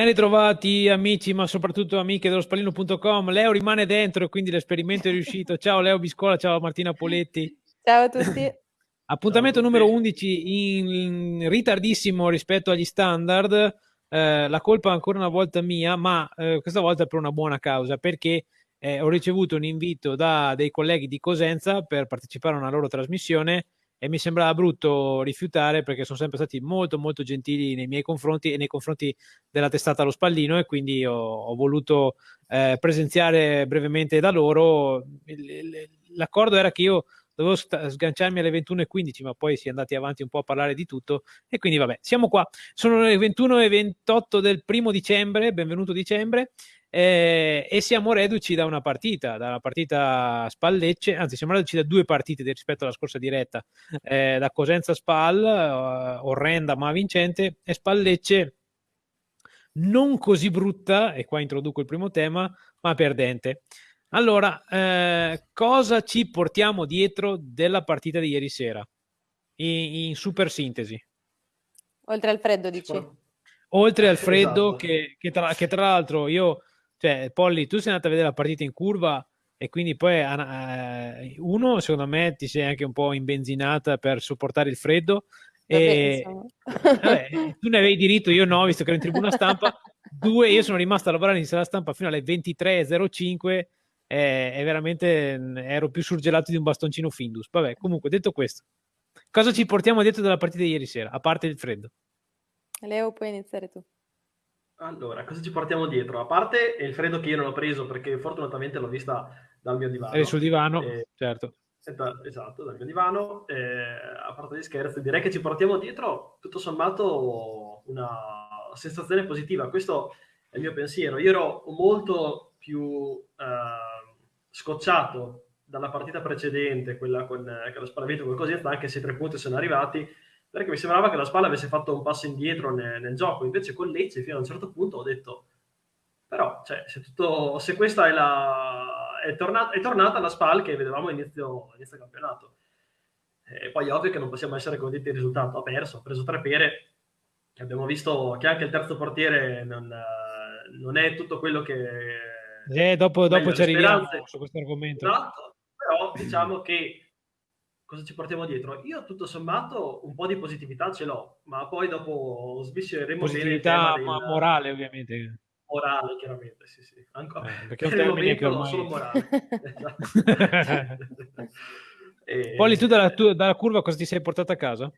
Ben ritrovati amici, ma soprattutto amiche dello spallino.com. Leo rimane dentro e quindi l'esperimento è riuscito. Ciao Leo Biscola, ciao Martina Poletti. Ciao a tutti. Appuntamento ciao numero 11 in ritardissimo rispetto agli standard. Eh, la colpa è ancora una volta mia, ma eh, questa volta per una buona causa, perché eh, ho ricevuto un invito da dei colleghi di Cosenza per partecipare a una loro trasmissione e mi sembrava brutto rifiutare perché sono sempre stati molto molto gentili nei miei confronti e nei confronti della testata Lo Spallino e quindi ho, ho voluto eh, presenziare brevemente da loro. L'accordo era che io dovevo sganciarmi alle 21.15 ma poi si è andati avanti un po' a parlare di tutto e quindi vabbè siamo qua sono le 21.28 del primo dicembre benvenuto dicembre eh, e siamo reduci da una partita, da una partita Spallecce, anzi siamo reduci da due partite rispetto alla scorsa diretta, eh, da Cosenza Spal, uh, orrenda ma vincente, e Spallecce non così brutta, e qua introduco il primo tema, ma perdente. Allora, eh, cosa ci portiamo dietro della partita di ieri sera? In, in super sintesi. Oltre al freddo, dici? Oltre al freddo, esatto. che, che, tra, che tra l'altro io cioè, Polly, tu sei andato a vedere la partita in curva e quindi poi eh, uno, secondo me, ti sei anche un po' imbenzinata per sopportare il freddo. E, vabbè, tu ne avevi diritto, io no, visto che ero in tribuna stampa. Due, io sono rimasto a lavorare in sala stampa fino alle 23.05 e, veramente mm, ero più surgelato di un bastoncino Findus. Vabbè, comunque, detto questo, cosa ci portiamo dietro dalla partita di ieri sera, a parte il freddo? Leo, puoi iniziare tu. Allora, cosa ci portiamo dietro? A parte il freddo che io non ho preso perché fortunatamente l'ho vista dal mio divano. Eri sul divano, eh, certo. esatto, dal mio divano. Eh, a parte gli scherzi, direi che ci portiamo dietro tutto sommato una sensazione positiva. Questo è il mio pensiero. Io ero molto più eh, scocciato dalla partita precedente, quella con, eh, con lo sparavento con così, anche se i tre punti sono arrivati perché mi sembrava che la Spalla avesse fatto un passo indietro nel, nel gioco, invece con Lecce fino a un certo punto ho detto, però cioè, se, tutto, se questa è, la, è, tornata, è tornata la Spal che vedevamo inizio, inizio campionato. E poi è ovvio che non possiamo essere contenti del risultato, ha perso, ha preso tre pere, abbiamo visto che anche il terzo portiere non, non è tutto quello che... Eh, dopo, dopo ci arriviamo su questo argomento. Esatto, però diciamo che cosa ci portiamo dietro? Io tutto sommato un po' di positività ce l'ho, ma poi dopo svisceremo positività bene del... morale ovviamente. Morale, chiaramente, sì, sì. Anco... Eh, perché per il momento ormai... solo morale. e... Poi tu dalla, tu dalla curva cosa ti sei portato a casa?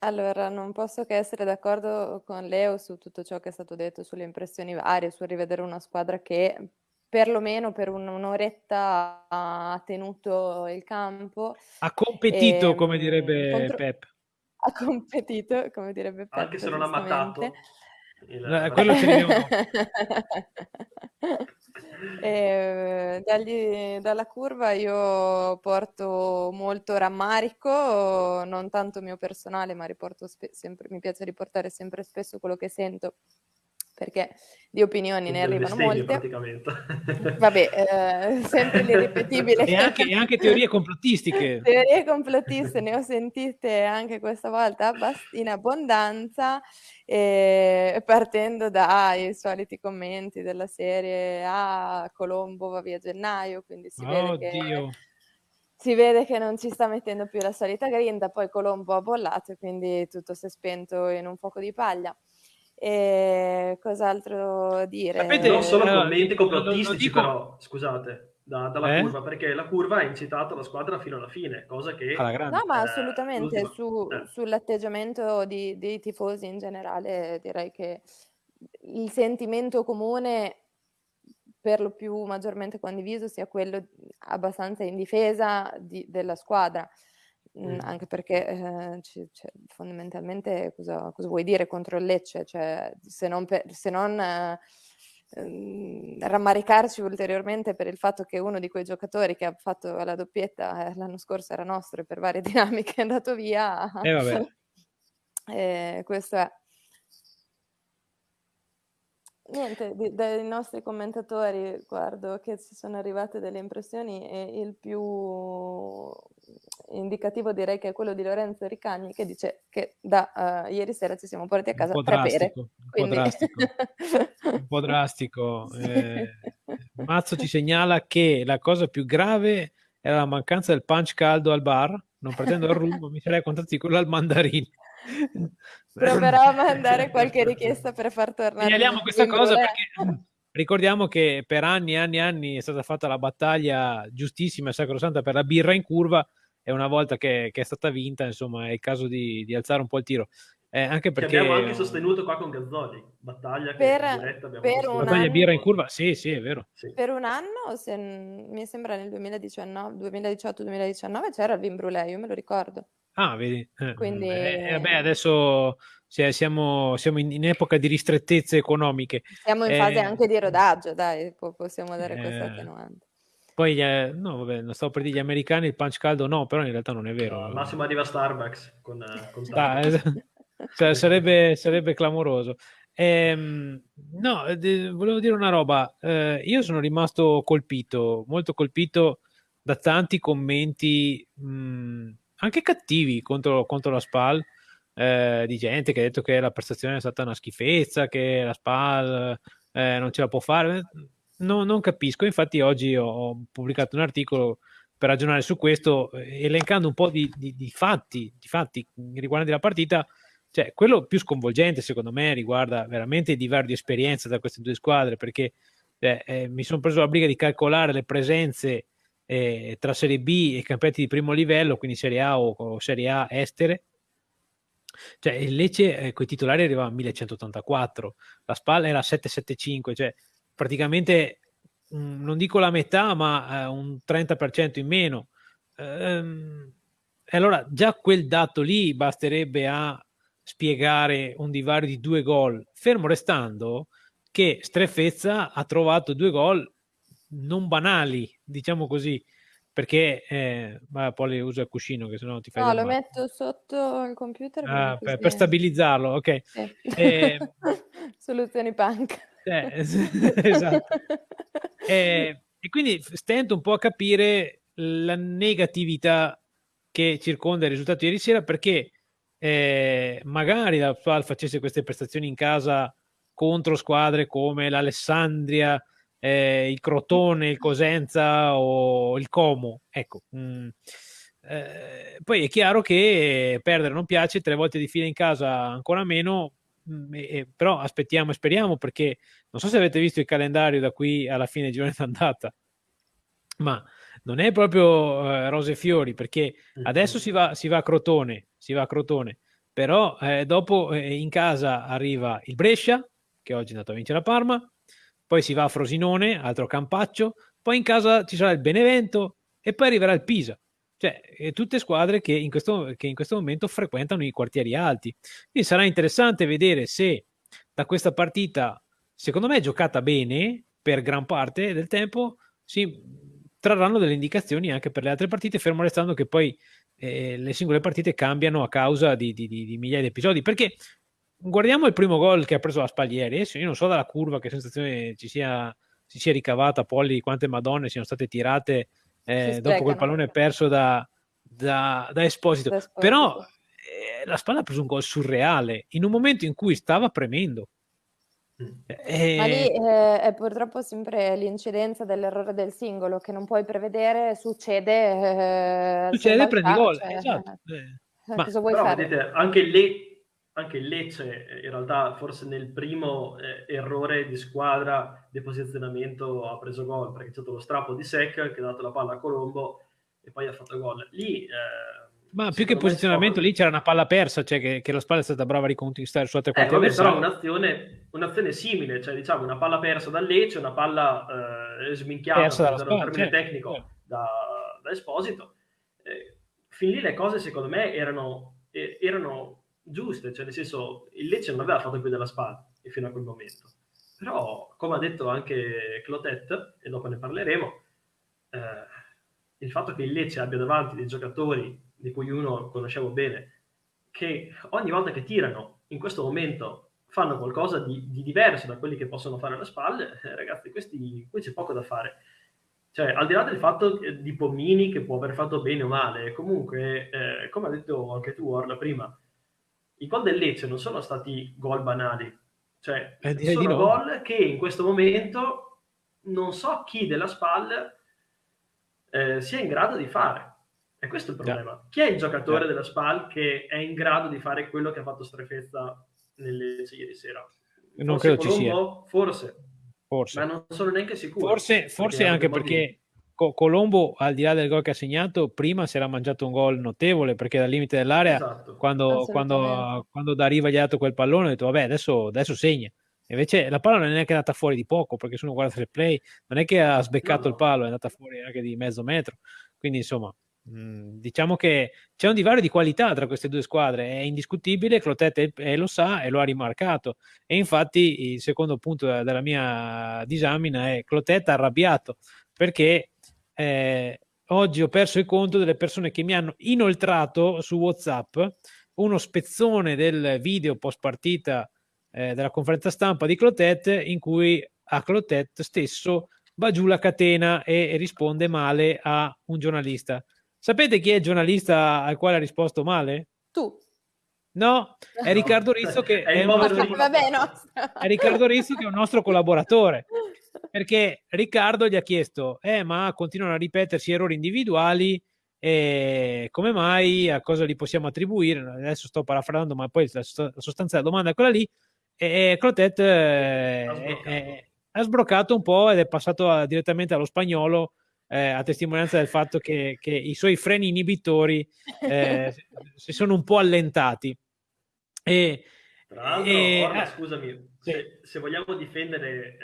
Allora, non posso che essere d'accordo con Leo su tutto ciò che è stato detto, sulle impressioni varie, su rivedere una squadra che perlomeno per un'oretta ha tenuto il campo. Ha competito, e, come direbbe contro... Pep. Ha competito, come direbbe Pep. Anche se non ha mattato. Il... Eh, quello ce ne e, dagli, dalla curva io porto molto rammarico, non tanto mio personale, ma riporto sempre, mi piace riportare sempre spesso quello che sento perché di opinioni ne arrivano molte. praticamente. Vabbè, eh, sempre l'irripetibile. e, anche, e anche teorie complottistiche. teorie complottiste ne ho sentite anche questa volta in abbondanza, eh, partendo dai soliti commenti della serie Ah, Colombo va via a gennaio, quindi si oh, vede che... Si vede che non ci sta mettendo più la solita grinta, poi Colombo ha bollato e quindi tutto si è spento in un fuoco di paglia. E cos'altro dire? Sapete, non solo commenti complottistici, dico... però, scusate, da, dalla eh? curva, perché la curva ha incitato la squadra fino alla fine, cosa che... No, ma assolutamente, su, eh. sull'atteggiamento di, dei tifosi in generale direi che il sentimento comune per lo più maggiormente condiviso sia quello abbastanza in difesa di, della squadra. Mhmm, anche perché eh, c cioè, fondamentalmente cosa, cosa, vuoi dire contro il Lecce? Cioè, se non, per, se non eh, rammaricarci ulteriormente per il fatto che uno di quei giocatori che ha fatto la doppietta eh, l'anno scorso era nostro e per varie dinamiche è andato via. Eh, questo è. Niente, di, dai nostri commentatori guardo che ci sono arrivate delle impressioni e il più indicativo direi che è quello di Lorenzo Ricagni che dice che da uh, ieri sera ci siamo portati a casa tre pere. Un po' drastico, un po' drastico. Eh, Mazzo ci segnala che la cosa più grave era la mancanza del punch caldo al bar, non pretendo il rum, mi sarei contatti quello al mandarino. Proverò a mandare qualche richiesta per far tornare. Segnaliamo questa cosa perché ricordiamo che per anni e anni e anni è stata fatta la battaglia giustissima e sacrosanta per la birra in curva e una volta che, che è stata vinta, insomma, è il caso di, di alzare un po' il tiro. Eh, anche perché... Che abbiamo anche sostenuto qua con Gazzoli, battaglia per, diretta per un battaglia anno, birra in curva, sì, sì, è vero. Sì. Per un anno, se, mi sembra nel 2018-2019 c'era il vin brûlé, io me lo ricordo. Ah, vedi. Eh, Quindi... Eh, vabbè, adesso siamo, siamo in, in, epoca di ristrettezze economiche. Siamo in fase eh, anche di rodaggio, dai, possiamo dare questa eh, attenuante. Poi, eh, no, vabbè, non stavo per dire gli americani il punch caldo no, però in realtà non è vero. Al massimo arriva Starbucks con, con ah, cioè, sarebbe, sarebbe, clamoroso. Ehm, no, de- volevo dire una roba. Eh, io sono rimasto colpito, molto colpito da tanti commenti mh, anche cattivi contro, contro la SPAL. Eh, di gente che ha detto che la prestazione è stata una schifezza, che la SPAL eh, non ce la può fare no, non capisco. Infatti, oggi ho pubblicato un articolo per ragionare su questo, eh, elencando un po' di, di, di fatti, di fatti riguardanti la partita. Cioè, quello più sconvolgente, secondo me, riguarda veramente di varie esperienze da queste due squadre, perché eh, eh, mi sono preso la briga di calcolare le presenze eh, tra Serie B e campionati di primo livello, quindi Serie A o, o Serie A estere. Cioè, il Lecce eh, con i titolari arrivava a 1184, la Spalla era 775, cioè praticamente mh, non dico la metà, ma eh, un 30% in meno. Ehm, e allora già quel dato lì basterebbe a spiegare un divario di due gol, fermo restando che Strefezza ha trovato due gol non banali, diciamo così, perché eh, poi uso il cuscino che sennò ti fai No, lo male. metto sotto il computer ah, per, per, stabilizzarlo, ok. Sì. Eh, Soluzioni punk. Eh, esatto. e, e, quindi stento un po' a capire la negatività che circonda il risultato ieri sera perché eh, magari la Spal facesse queste prestazioni in casa contro squadre come l'Alessandria, eh, il Crotone, il Cosenza o il Como. Ecco. Mh, mm, eh, poi è chiaro che perdere non piace, tre volte di fila in casa ancora meno, Mm, eh, però aspettiamo e speriamo perché non so se avete visto il calendario da qui alla fine di girone d'andata, ma non è proprio eh, rose e fiori perché adesso si va, si va, a Crotone, si va a Crotone, però eh, dopo eh, in casa arriva il Brescia, che oggi è andato a vincere la Parma, poi si va a Frosinone, altro campaccio, poi in casa ci sarà il Benevento e poi arriverà il Pisa. Cioè, eh, tutte squadre che in, questo, che in questo momento frequentano i quartieri alti. Quindi sarà interessante vedere se da questa partita, secondo me giocata bene per gran parte del tempo, si trarranno delle indicazioni anche per le altre partite, fermo restando che poi eh, le singole partite cambiano a causa di, di, di, di, migliaia di episodi. Perché guardiamo il primo gol che ha preso la Spaglieri, adesso io non so dalla curva che sensazione ci sia, si sia ricavata, Polli, quante madonne siano state tirate eh, dopo quel pallone perso da, da, da Esposito. Da Esposito. Però eh, la Spalla ha preso un gol surreale in un momento in cui stava premendo. Eh, Ma lì eh, è purtroppo sempre l'incidenza dell'errore del singolo che non puoi prevedere, succede. Eh, succede, prendi gol. Cioè, esatto. Eh, Ma, cosa vuoi però, fare? Vedete, anche lì anche il Lecce in realtà forse nel primo eh, errore di squadra di posizionamento ha preso gol perché c'è stato lo strappo di Sec che ha dato la palla a Colombo e poi ha fatto gol. Lì eh, ma più che posizionamento lì c'era una palla persa cioè che, che la spalla è stata brava a riconquistare su altre quattro eh, però un'azione, un'azione simile cioè diciamo una palla persa dal Lecce una palla eh, sminchiata persa dalla spalla, termine certo, tecnico certo. Da, da, Esposito. Eh, fin lì le cose secondo me erano, eh, erano giuste, cioè nel senso il Lecce non aveva fatto più della spalla fino a quel momento. Però, come ha detto anche Clotet, e dopo ne parleremo, eh, il fatto che il Lecce abbia davanti dei giocatori di cui uno conoscevo bene, che ogni volta che tirano in questo momento fanno qualcosa di, di diverso da quelli che possono fare alle spalle, eh, ragazzi, questi, qui c'è poco da fare. cioè, al di là del fatto di Pomini che può aver fatto bene o male, comunque, eh, come ha detto anche tu, Orla, prima, i gol del Lecce non sono stati gol banali, cioè eh, sono no. gol che in questo momento non so chi della SPAL eh, sia in grado di fare. E questo è il problema. Yeah. Chi è il giocatore yeah. della SPAL che è in grado di fare quello che ha fatto Strefezza nelle ieri sera? Non forse credo Colombo? ci sia. Forse. forse. Ma non sono neanche sicuro. Forse, forse anche perché Colombo, al di là del gol che ha segnato, prima si era mangiato un gol notevole perché dal limite dell'area, esatto. quando, quando, quando da Riva gli ha dato quel pallone, ha detto vabbè adesso, adesso segna. Invece la palla non è neanche andata fuori di poco perché se uno guarda il play non è che ha sbeccato no, no. il palo, è andata fuori anche di mezzo metro. Quindi insomma, mh, diciamo che c'è un divario di qualità tra queste due squadre, è indiscutibile, Clotet lo sa e lo ha rimarcato. E infatti il secondo punto della mia disamina è Clotet arrabbiato perché eh, oggi ho perso il conto delle persone che mi hanno inoltrato su WhatsApp uno spezzone del video post partita eh, della conferenza stampa di Clotet in cui a Clotet stesso va giù la catena e risponde male a un giornalista. Sapete chi è il giornalista al quale ha risposto male? Tu. No, è Riccardo Rizzo che è, è, nostro, Vabbè, no. è Riccardo Rizzo che è un nostro collaboratore perché Riccardo gli ha chiesto, eh, ma continuano a ripetersi errori individuali, eh, come mai, a cosa li possiamo attribuire? Adesso sto parafrasando, ma poi la, sostanza della domanda è quella lì. E Clotet eh, ha, sbroccato. ha, sbroccato. un po' ed è passato a, direttamente allo spagnolo, eh, a testimonianza del fatto che, che, i suoi freni inibitori eh, si sono un po' allentati. E, Tra l'altro, e, Orla, scusami, se, se, vogliamo difendere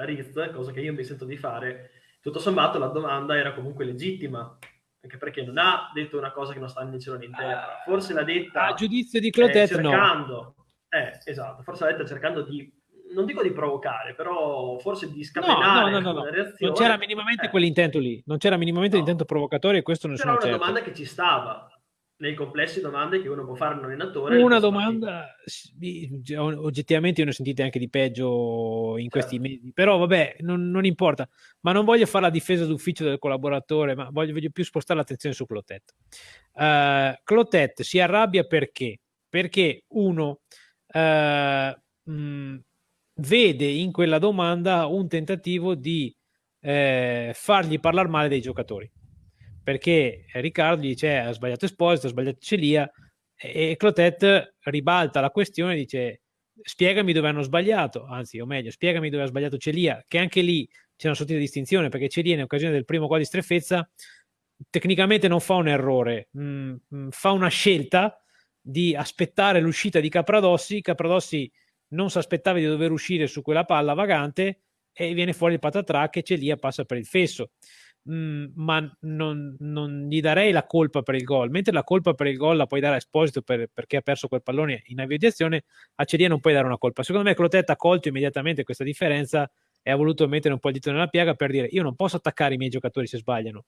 uh, Riz, cosa che io mi sento di fare, tutto sommato la domanda era comunque legittima, anche perché non ha detto una cosa che non sta né in cielo né in terra. Forse l'ha detta... A giudizio di Clotet, eh, cercando, no. Eh, esatto, forse l'ha detta cercando di non dico di provocare, però forse di scatenare no, no, no, no, Non c'era minimamente eh. quell'intento lì, non c'era minimamente l'intento provocatorio e questo non C'era una certo. domanda che ci stava, nei complessi domande che uno può fare a un allenatore. Una domanda, oggettivamente io ne ho sentite anche di peggio in questi certo. mesi, però vabbè, non, non, importa, ma non voglio fare la difesa d'ufficio del collaboratore, ma voglio, voglio più spostare l'attenzione su Clotet. Uh, Clotet si arrabbia perché? Perché uno uh, mh, vede in quella domanda un tentativo di eh, fargli parlare male dei giocatori perché Riccardo gli dice ha sbagliato Esposito, ha sbagliato Celia e Clotet ribalta la questione e dice spiegami dove hanno sbagliato, anzi o meglio spiegami dove ha sbagliato Celia, che anche lì c'è una sottile distinzione perché Celia in occasione del primo gol di streffezza tecnicamente non fa un errore, mh, mm, mh, mm, fa una scelta di aspettare l'uscita di Capradossi, Capradossi non si aspettava di dover uscire su quella palla vagante e viene fuori il patatrac e Celia passa per il fesso mh, mhmm, ma non, non, gli darei la colpa per il gol, mentre la colpa per il gol la puoi dare a Esposito per, perché ha perso quel pallone in aviazione, a Celia non puoi dare una colpa. Secondo me Clotet ha colto immediatamente questa differenza e ha voluto mettere un po' il dito nella piaga per dire io non posso attaccare i miei giocatori se sbagliano,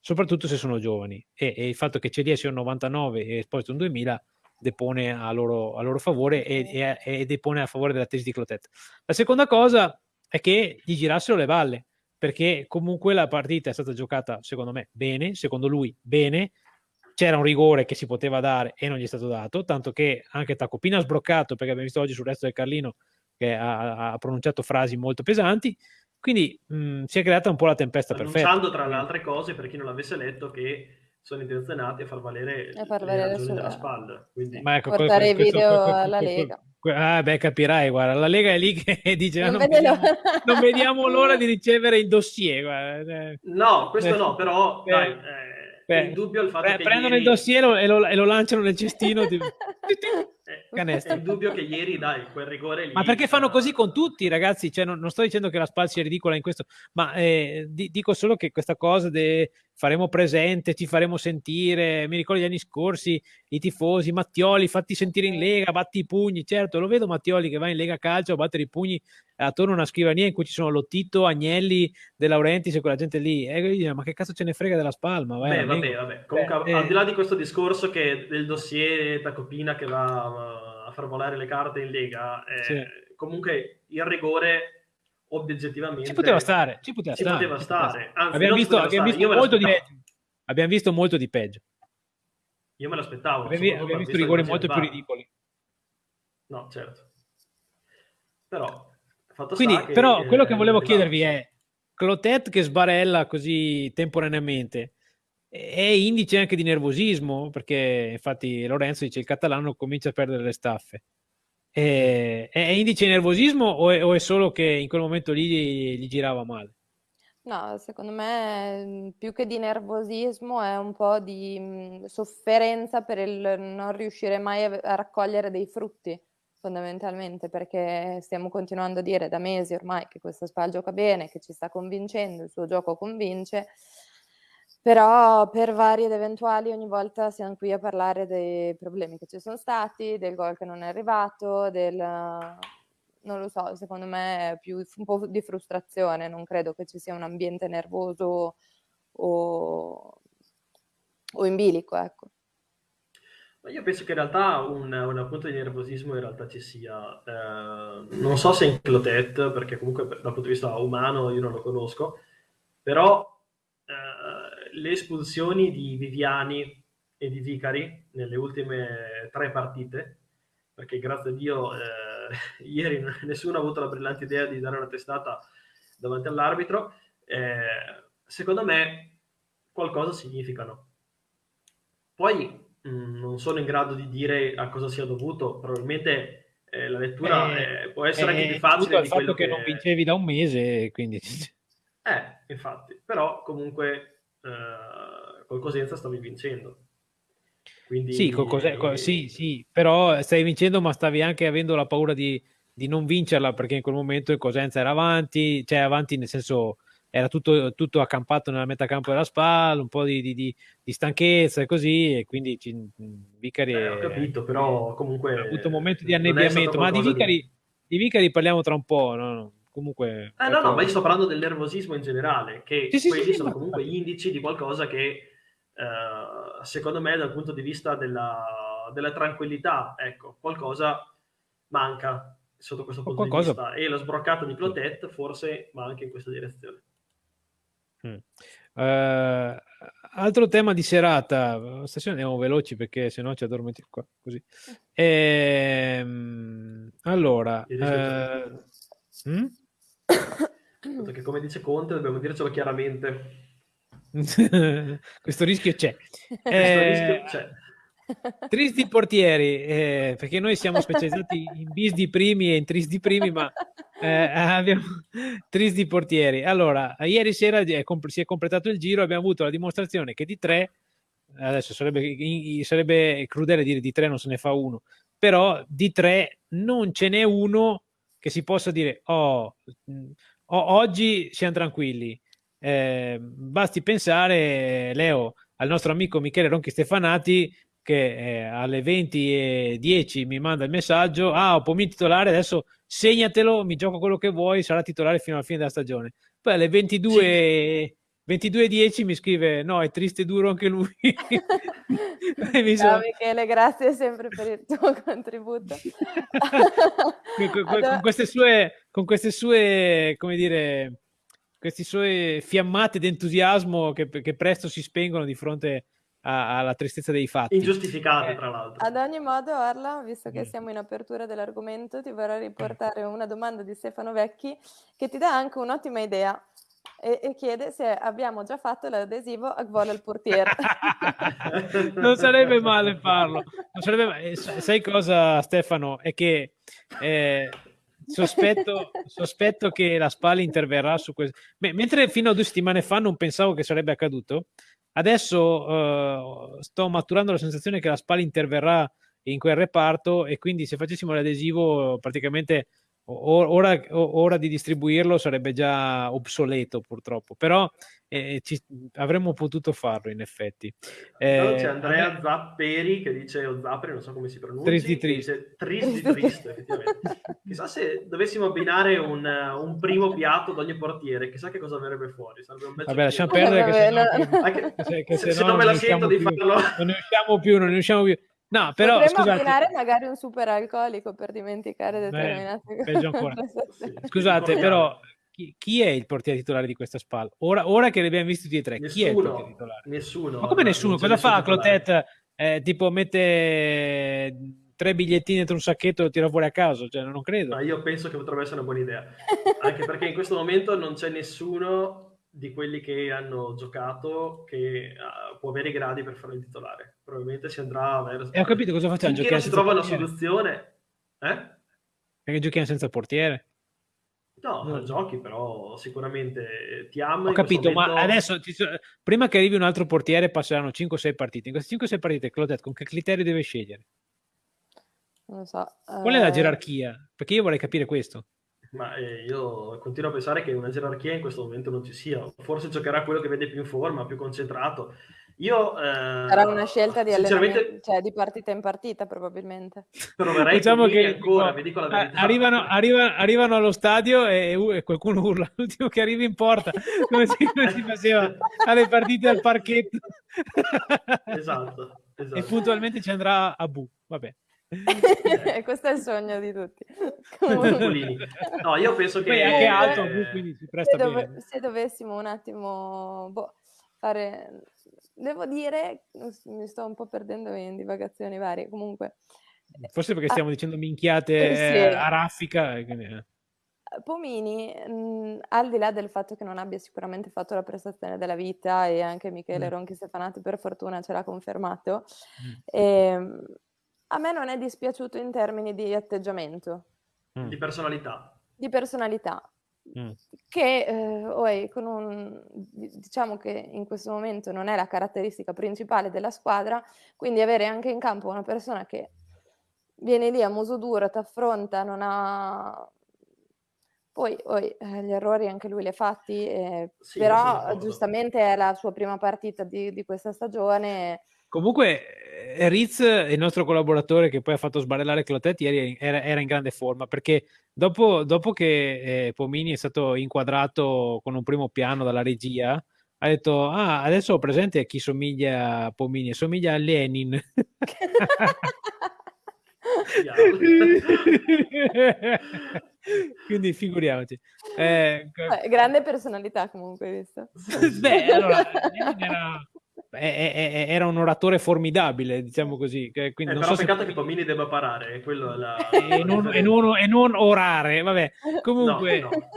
soprattutto se sono giovani e, e il fatto che Celia sia un 99 e Esposito un 2000 depone a loro, a loro favore e, e, e, depone a favore della tesi di Clotet. La seconda cosa è che gli girassero le valle perché comunque la partita è stata giocata secondo me bene, secondo lui bene, c'era un rigore che si poteva dare e non gli è stato dato, tanto che anche Tacopina ha sbroccato perché abbiamo visto oggi sul resto del Carlino che ha, ha pronunciato frasi molto pesanti, quindi mh, si è creata un po' la tempesta perfetta. Annunciando tra le altre cose, per chi non l'avesse letto, che sono intenzionati a far valere, a far valere sulla... della spalla. Quindi... Ma ecco, portare questo, video questo, alla Lega. Ah, beh, capirai, guarda, la Lega è lì che dice non, non, vediamo, non vediamo, l'ora di ricevere il dossier. Guarda. Eh. No, questo no, però dai, eh, Beh, il dubbio il fatto beh, che prendono ieri... il dossier e lo, e lo, lanciano nel cestino. Di... Canestro. È il dubbio che ieri, dai, quel rigore lì. Ma perché fanno così con tutti, ragazzi? Cioè, non, non sto dicendo che la Spal sia ridicola in questo, ma eh, di, dico solo che questa cosa de faremo presente, ci faremo sentire. Mi ricordo gli anni scorsi, i tifosi, Mattioli, fatti sentire in Lega, batti i pugni. Certo, lo vedo Mattioli che va in Lega Calcio a battere i pugni attorno a una scrivania in cui ci sono Lottito, Agnelli, De Laurentiis e quella gente lì. E dice, ma che cazzo ce ne frega della Spalma? Vai, Beh, vabbè, vabbè. Comunque, Beh, al di là di questo discorso che del dossier Tacopina che va a far volare le carte in Lega, eh, sì. comunque il rigore obiettivamente... Ci poteva stare, ci poteva ci stare. Poteva stare. Anzi, abbiamo, visto, abbiamo, visto molto di peggio. abbiamo visto molto di peggio. Io me l'aspettavo. Abbiamo, abbiamo visto rigori molto più ridicoli. No, certo. Però, fatto Quindi, che, però, quello che volevo chiedervi è, Clotet che sbarella così temporaneamente, è indice anche di nervosismo, perché infatti Lorenzo dice il catalano comincia a perdere le staffe. È, è indice di nervosismo o è, o è, solo che in quel momento lì gli, gli girava male? No, secondo me più che di nervosismo è un po' di mh, sofferenza per il non riuscire mai a, a raccogliere dei frutti, fondamentalmente, perché stiamo continuando a dire da mesi ormai che questa SPAL gioca bene, che ci sta convincendo, il suo gioco convince, però per vari ed eventuali ogni volta siamo qui a parlare dei problemi che ci sono stati, del gol che non è arrivato, del... non lo so, secondo me è più un po' di frustrazione, non credo che ci sia un ambiente nervoso o, o in bilico, ecco. Io penso che in realtà un, un punto di nervosismo in realtà ci sia. Eh, non so se in Clotet, perché comunque dal punto di vista umano io non lo conosco, però eh, le espulsioni di Viviani e di Vicari nelle ultime tre partite, perché grazie a Dio eh, ieri nessuno ha avuto la brillante idea di dare una testata davanti all'arbitro, eh, secondo me qualcosa significano. Poi mh, mm, non sono in grado di dire a cosa sia dovuto, probabilmente eh, la lettura eh, può essere anche più facile di quello che... che non vincevi da un mese, quindi... Eh, infatti, però comunque eh, col Cosenza stavi vincendo. Quindi... Sì, cose... sì, sì, però stai vincendo, ma stavi anche avendo la paura di, di non vincerla perché in quel momento il Cosenza era avanti, cioè avanti nel senso era tutto, tutto accampato nella metacampo della spalla, un po' di, di, di stanchezza e così, e quindi ci, Vicari... Eh, ho capito, però comunque... Ha avuto un momento di annebbiamento, ma di Vicari, di Vicari parliamo tra un po', no? Comunque... Eh, no, no, ma io sto parlando del nervosismo in generale, che sì, quelli sì, sono sì, comunque gli indici di qualcosa che, eh, secondo me, dal punto di vista della, della, tranquillità, ecco, qualcosa manca sotto questo punto qualcosa... di vista. E la sbroccata di Clotet forse va anche in questa direzione. Mm. Uh, altro tema di serata, stasera andiamo veloci perché sennò ci addormentiamo qua così. Ehm, allora, uh, mm? Perché come dice Conte dobbiamo dircelo chiaramente. Questo rischio c'è. Eh, rischio c'è. Tristi portieri, eh, perché noi siamo specializzati in bis di primi e in tristi primi, ma eh, abbiamo tristi portieri. Allora, ieri sera è si è completato il giro, abbiamo avuto la dimostrazione che di tre, adesso sarebbe, sarebbe crudele dire di tre non se ne fa uno, però di tre non ce n'è uno che si possa dire, oh, oggi siamo tranquilli. Eh, basti pensare, Leo, al nostro amico Michele Ronchi Stefanati che eh, alle 20.10 mi manda il messaggio, ah ho pommi titolare, adesso segnatelo, mi gioco quello che vuoi, sarà titolare fino alla fine della stagione. Poi alle 22... 22.10 mi scrive no è triste e duro anche lui Ciao Michele grazie sempre per il tuo contributo con, con, con, queste sue con queste sue come dire queste sue fiammate d'entusiasmo che, che presto si spengono di fronte alla tristezza dei fatti. Ingiustificate, tra l'altro. Ad ogni modo, Arla, visto che mm. siamo in apertura dell'argomento, ti vorrei riportare una domanda di Stefano Vecchi che ti dà anche un'ottima idea e, e chiede se abbiamo già fatto l'adesivo a Gvola al portiere. non sarebbe male farlo. Sarebbe... Sai cosa, Stefano? È che... Eh, sospetto, sospetto, che la Spal interverrà su questo. mentre fino a due settimane fa non pensavo che sarebbe accaduto, adesso uh, sto maturando la sensazione che la Spal interverrà in quel reparto e quindi se facessimo l'adesivo praticamente ora, ora, di distribuirlo sarebbe già obsoleto purtroppo, però eh, ci, avremmo potuto farlo in effetti. Eh, c'è Andrea Zapperi che dice o Zapperi, non so come si pronuncia, tristi triste. Tristi triste, effettivamente. chissà se dovessimo abbinare un, un, primo piatto ad ogni portiere, chissà che cosa verrebbe fuori. Sarebbe un Vabbè, lasciamo perdere che, se, no, anche, che, che se, se, no non me la sento di farlo. Non ne usciamo più, non ne usciamo più. No, però Potremmo scusate. abbinare magari un super alcolico per dimenticare determinate cose. Peggio ancora. scusate, però chi, chi, è il portiere titolare di questa SPAL? Ora, ora che li abbiamo visti tutti e tre, nessuno, chi è il portiere titolare? Nessuno. Ma come nessuno? Cosa fa Clotet? Eh, tipo mette tre bigliettini dentro un sacchetto e lo tira fuori a caso, cioè non credo. Ma io penso che potrebbe essere una buona idea, anche perché in questo momento non c'è nessuno di quelli che hanno giocato che uh, può avere i gradi per fare il titolare. Probabilmente si andrà verso... E ho capito cosa facciamo. Finché non si trova una soluzione... Eh? Perché giochiamo senza portiere? No, non giochi, però sicuramente ti amo. Ho capito, momento... ma adesso prima che arrivi un altro portiere passeranno 5-6 partite. In queste 5-6 partite, Claudette, con che criterio deve scegliere? Non lo so. Qual è la eh, gerarchia? Perché io vorrei capire questo. Ma eh, io continuo a pensare che una gerarchia in questo momento non ci sia. Forse giocherà quello che vede più in forma, più concentrato. Io, eh, Sarà una scelta di, cioè, di partita in partita, probabilmente. Proverei diciamo che ancora, vi dico la verità. Arrivano, arrivano, arrivano allo stadio e, e, qualcuno urla, l'ultimo che arriva in porta, come si, come si faceva alle partite al parchetto. esatto, esatto. E puntualmente ci andrà a Bu, vabbè. Questo è il sogno di tutti. no, io penso che... Anche alto, quindi si presta se, dove, se dovessimo un attimo boh, fare... Devo dire, mi sto un po' perdendo in divagazioni varie, comunque... Forse perché stiamo ah, dicendo minchiate eh, sì. a raffica. Quindi... Eh. Pomini, mh, al di là del fatto che non abbia sicuramente fatto la prestazione della vita e anche Michele mm. Ronchi Stefanati per fortuna ce l'ha confermato, mm. eh, a me non è dispiaciuto in termini di atteggiamento. Mm. Di personalità. Di personalità. Mm. Che eh, oh, con un, diciamo che in questo momento non è la caratteristica principale della squadra, quindi avere anche in campo una persona che viene lì a muso duro, ti affronta, non ha poi, poi eh, gli errori anche lui li ha fatti, eh, sì, però giustamente è la sua prima partita di, di questa stagione Comunque, eh, Riz, il nostro collaboratore che poi ha fatto sbarellare Clotet, ieri era, era in grande forma perché dopo, dopo che eh, Pomini è stato inquadrato con un primo piano dalla regia, ha detto: Ah, adesso ho presente a chi somiglia a Pomini, somiglia a Lenin. Quindi figuriamoci. Eh, grande personalità comunque, visto? Beh, allora, era era un oratore formidabile, diciamo così. Quindi eh, non però so peccato se... che Pomini debba parare, quello è la... e, non, e, non, e, non, orare, vabbè. Comunque, no, no.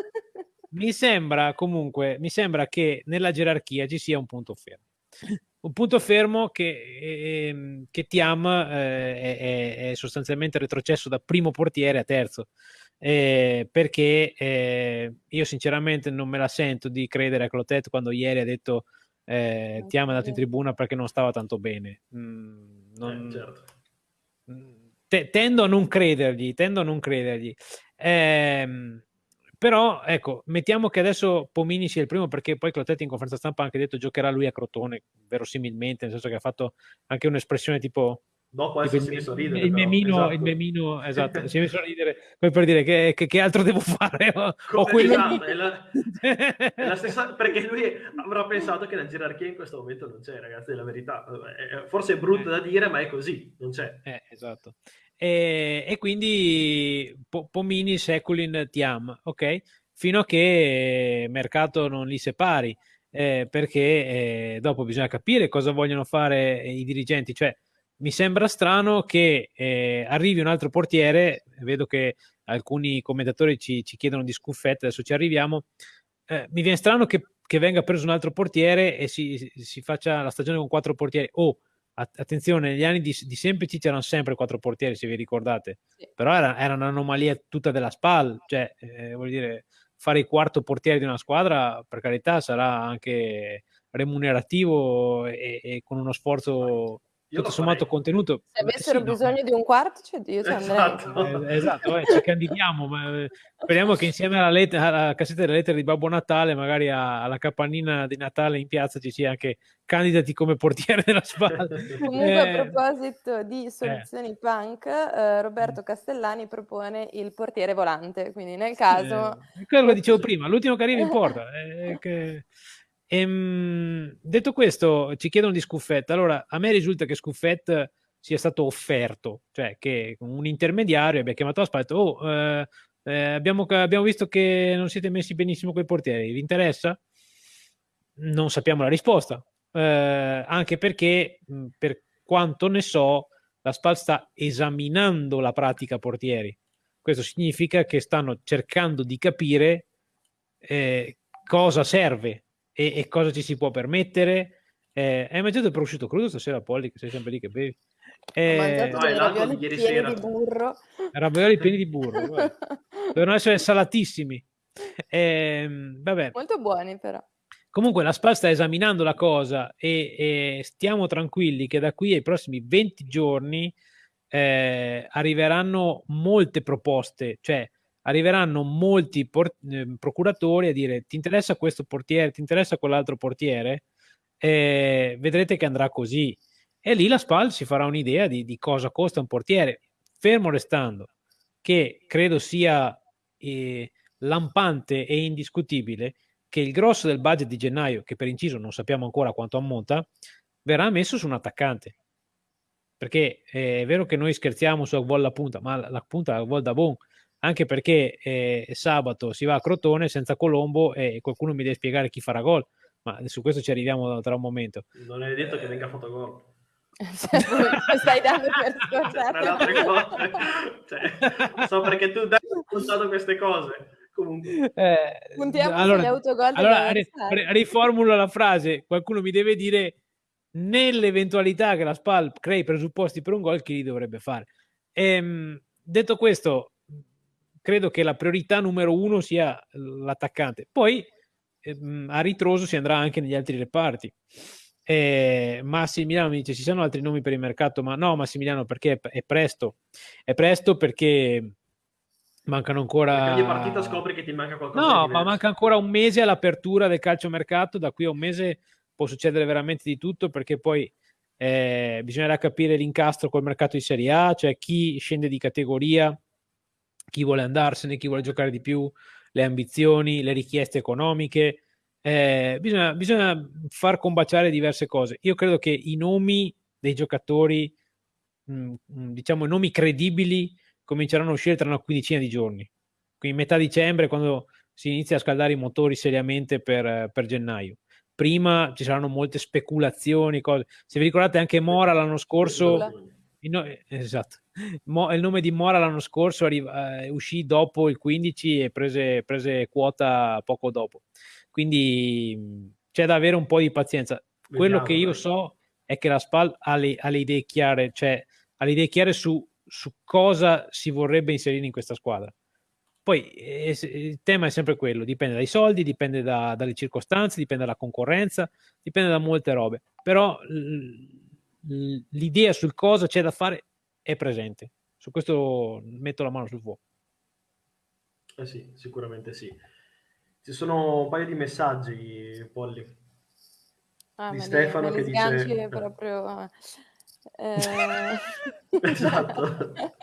Mi, sembra, comunque, mi sembra che nella gerarchia ci sia un punto fermo. Un punto fermo che, eh, che Tiam eh, è, è, sostanzialmente retrocesso da primo portiere a terzo. Eh, perché eh, io sinceramente non me la sento di credere a Clotet quando ieri ha detto eh, ti ha mandato in tribuna perché non stava tanto bene. Mm, non... eh, certo. Mm, te, tendo a non credergli, tendo a non credergli. Eh, però ecco, mettiamo che adesso Pomini sia il primo perché poi Clotetti in conferenza stampa ha anche detto giocherà lui a Crotone, verosimilmente, nel senso che ha fatto anche un'espressione tipo Dopo essere si è messo a ridere. Il memino, esatto. il memino, esatto, si è messo a ridere come per dire che, che, che altro devo fare. O, o quello esatto, è, la, è la stessa, perché lui avrà pensato che la gerarchia in questo momento non c'è, ragazzi, è la verità. Forse è brutto eh. da dire, ma è così, non c'è. Eh, esatto. E, e quindi Pomini, Seculin, Tiam, ok? Fino a che mercato non li separi, eh, perché eh, dopo bisogna capire cosa vogliono fare i dirigenti, cioè mi sembra strano che eh, arrivi un altro portiere, vedo che alcuni commentatori ci, ci chiedono di scuffette, adesso ci arriviamo, eh, mi viene strano che, che, venga preso un altro portiere e si, si, faccia la stagione con quattro portieri. Oh, attenzione, negli anni di, di Semplici c'erano sempre quattro portieri, se vi ricordate, sì. però era, era, un'anomalia tutta della SPAL, cioè, eh, vuol dire, fare il quarto portiere di una squadra, per carità, sarà anche remunerativo e, e con uno sforzo tutto sommato contenuto. Se avessero sì, bisogno no. di un quarto, cioè io ci esatto. Eh, esatto, eh, ci candidiamo, ma eh, speriamo che insieme alla, let- alla, cassetta delle lettere di Babbo Natale, magari a- alla capannina di Natale in piazza ci sia anche candidati come portiere della spalla. Comunque a eh, proposito di soluzioni eh. punk, eh, Roberto Castellani propone il portiere volante, quindi nel caso... quello che dicevo prima, l'ultimo che arriva in porta. che... Ehm, detto questo, ci chiedono di Scuffet. Allora, a me risulta che Scuffet sia stato offerto, cioè che un intermediario abbia chiamato la spalla oh, eh, Eh, abbiamo, abbiamo, visto che non siete messi benissimo con i portieri. Vi interessa? Non sappiamo la risposta. Eh, anche perché, per quanto ne so, la SPAL sta esaminando la pratica portieri. Questo significa che stanno cercando di capire eh, cosa serve e, e, cosa ci si può permettere. Eh, hai mangiato il prosciutto crudo stasera, Polly, che sei sempre lì che bevi? Eh, Ho mangiato no, ravioli pieni sera. di burro. Ravioli pieni di burro. Devono essere salatissimi. Eh, vabbè. Molto buoni però. Comunque la SPA sta esaminando la cosa e, e, stiamo tranquilli che da qui ai prossimi 20 giorni eh, arriveranno molte proposte, cioè arriveranno molti eh, procuratori a dire ti interessa questo portiere, ti interessa quell'altro portiere, eh, vedrete che andrà così. E lì la SPAL si farà un'idea di, di cosa costa un portiere, fermo restando che credo sia eh, lampante e indiscutibile che il grosso del budget di gennaio, che per inciso non sappiamo ancora quanto ammonta, verrà messo su un attaccante. Perché è vero che noi scherziamo su Agvol la punta, ma la, la punta Agvol da Bon, anche perché eh, sabato si va a Crotone senza Colombo e qualcuno mi deve spiegare chi farà gol, ma su questo ci arriviamo tra un momento. Non è detto che venga fatto gol. Cioè, stai dando per scontato. cioè, so perché tu dai scontato queste cose. Comunque. Eh, Puntiamo allora, sugli autogol. Allora, ri, riformulo la frase. Qualcuno mi deve dire nell'eventualità che la SPAL crei presupposti per un gol, chi li dovrebbe fare. Ehm, detto questo, credo che la priorità numero uno sia l'attaccante. Poi ehm, a ritroso si andrà anche negli altri reparti. Eh, Massimiliano mi dice ci sono altri nomi per il mercato, ma no Massimiliano perché è, presto, è presto perché Mancano ancora. Perché ogni partita scopri che ti manca qualcosa. No, ma manca ancora un mese all'apertura del calciomercato. Da qui a un mese può succedere veramente di tutto perché poi eh, bisognerà capire l'incastro col mercato di Serie A, cioè chi scende di categoria, chi vuole andarsene, chi vuole giocare di più, le ambizioni, le richieste economiche. Eh, bisogna, bisogna far combaciare diverse cose. Io credo che i nomi dei giocatori, mh, mm, mm, diciamo, nomi credibili cominceranno a uscire tra una quindicina di giorni. Quindi metà dicembre, quando si inizia a scaldare i motori seriamente per, per gennaio. Prima ci saranno molte speculazioni, cose. Se vi ricordate anche Mora l'anno scorso, no, esatto. Mo, il nome di Mora l'anno scorso arriva, eh, uscì dopo il 15 e prese, prese, quota poco dopo. Quindi c'è da avere un po' di pazienza. Quello che io so è che la SPAL ha le, ha le idee chiare, cioè ha le idee chiare su su cosa si vorrebbe inserire in questa squadra. Poi eh, il tema è sempre quello, dipende dai soldi, dipende da, dalle circostanze, dipende dalla concorrenza, dipende da molte robe, però l'idea sul cosa c'è da fare è presente. Su questo metto la mano sul fuoco. Eh sì, sicuramente sì. Ci sono un paio di messaggi, Polly. Ah, di Stefano che dice... proprio... Eh... esatto.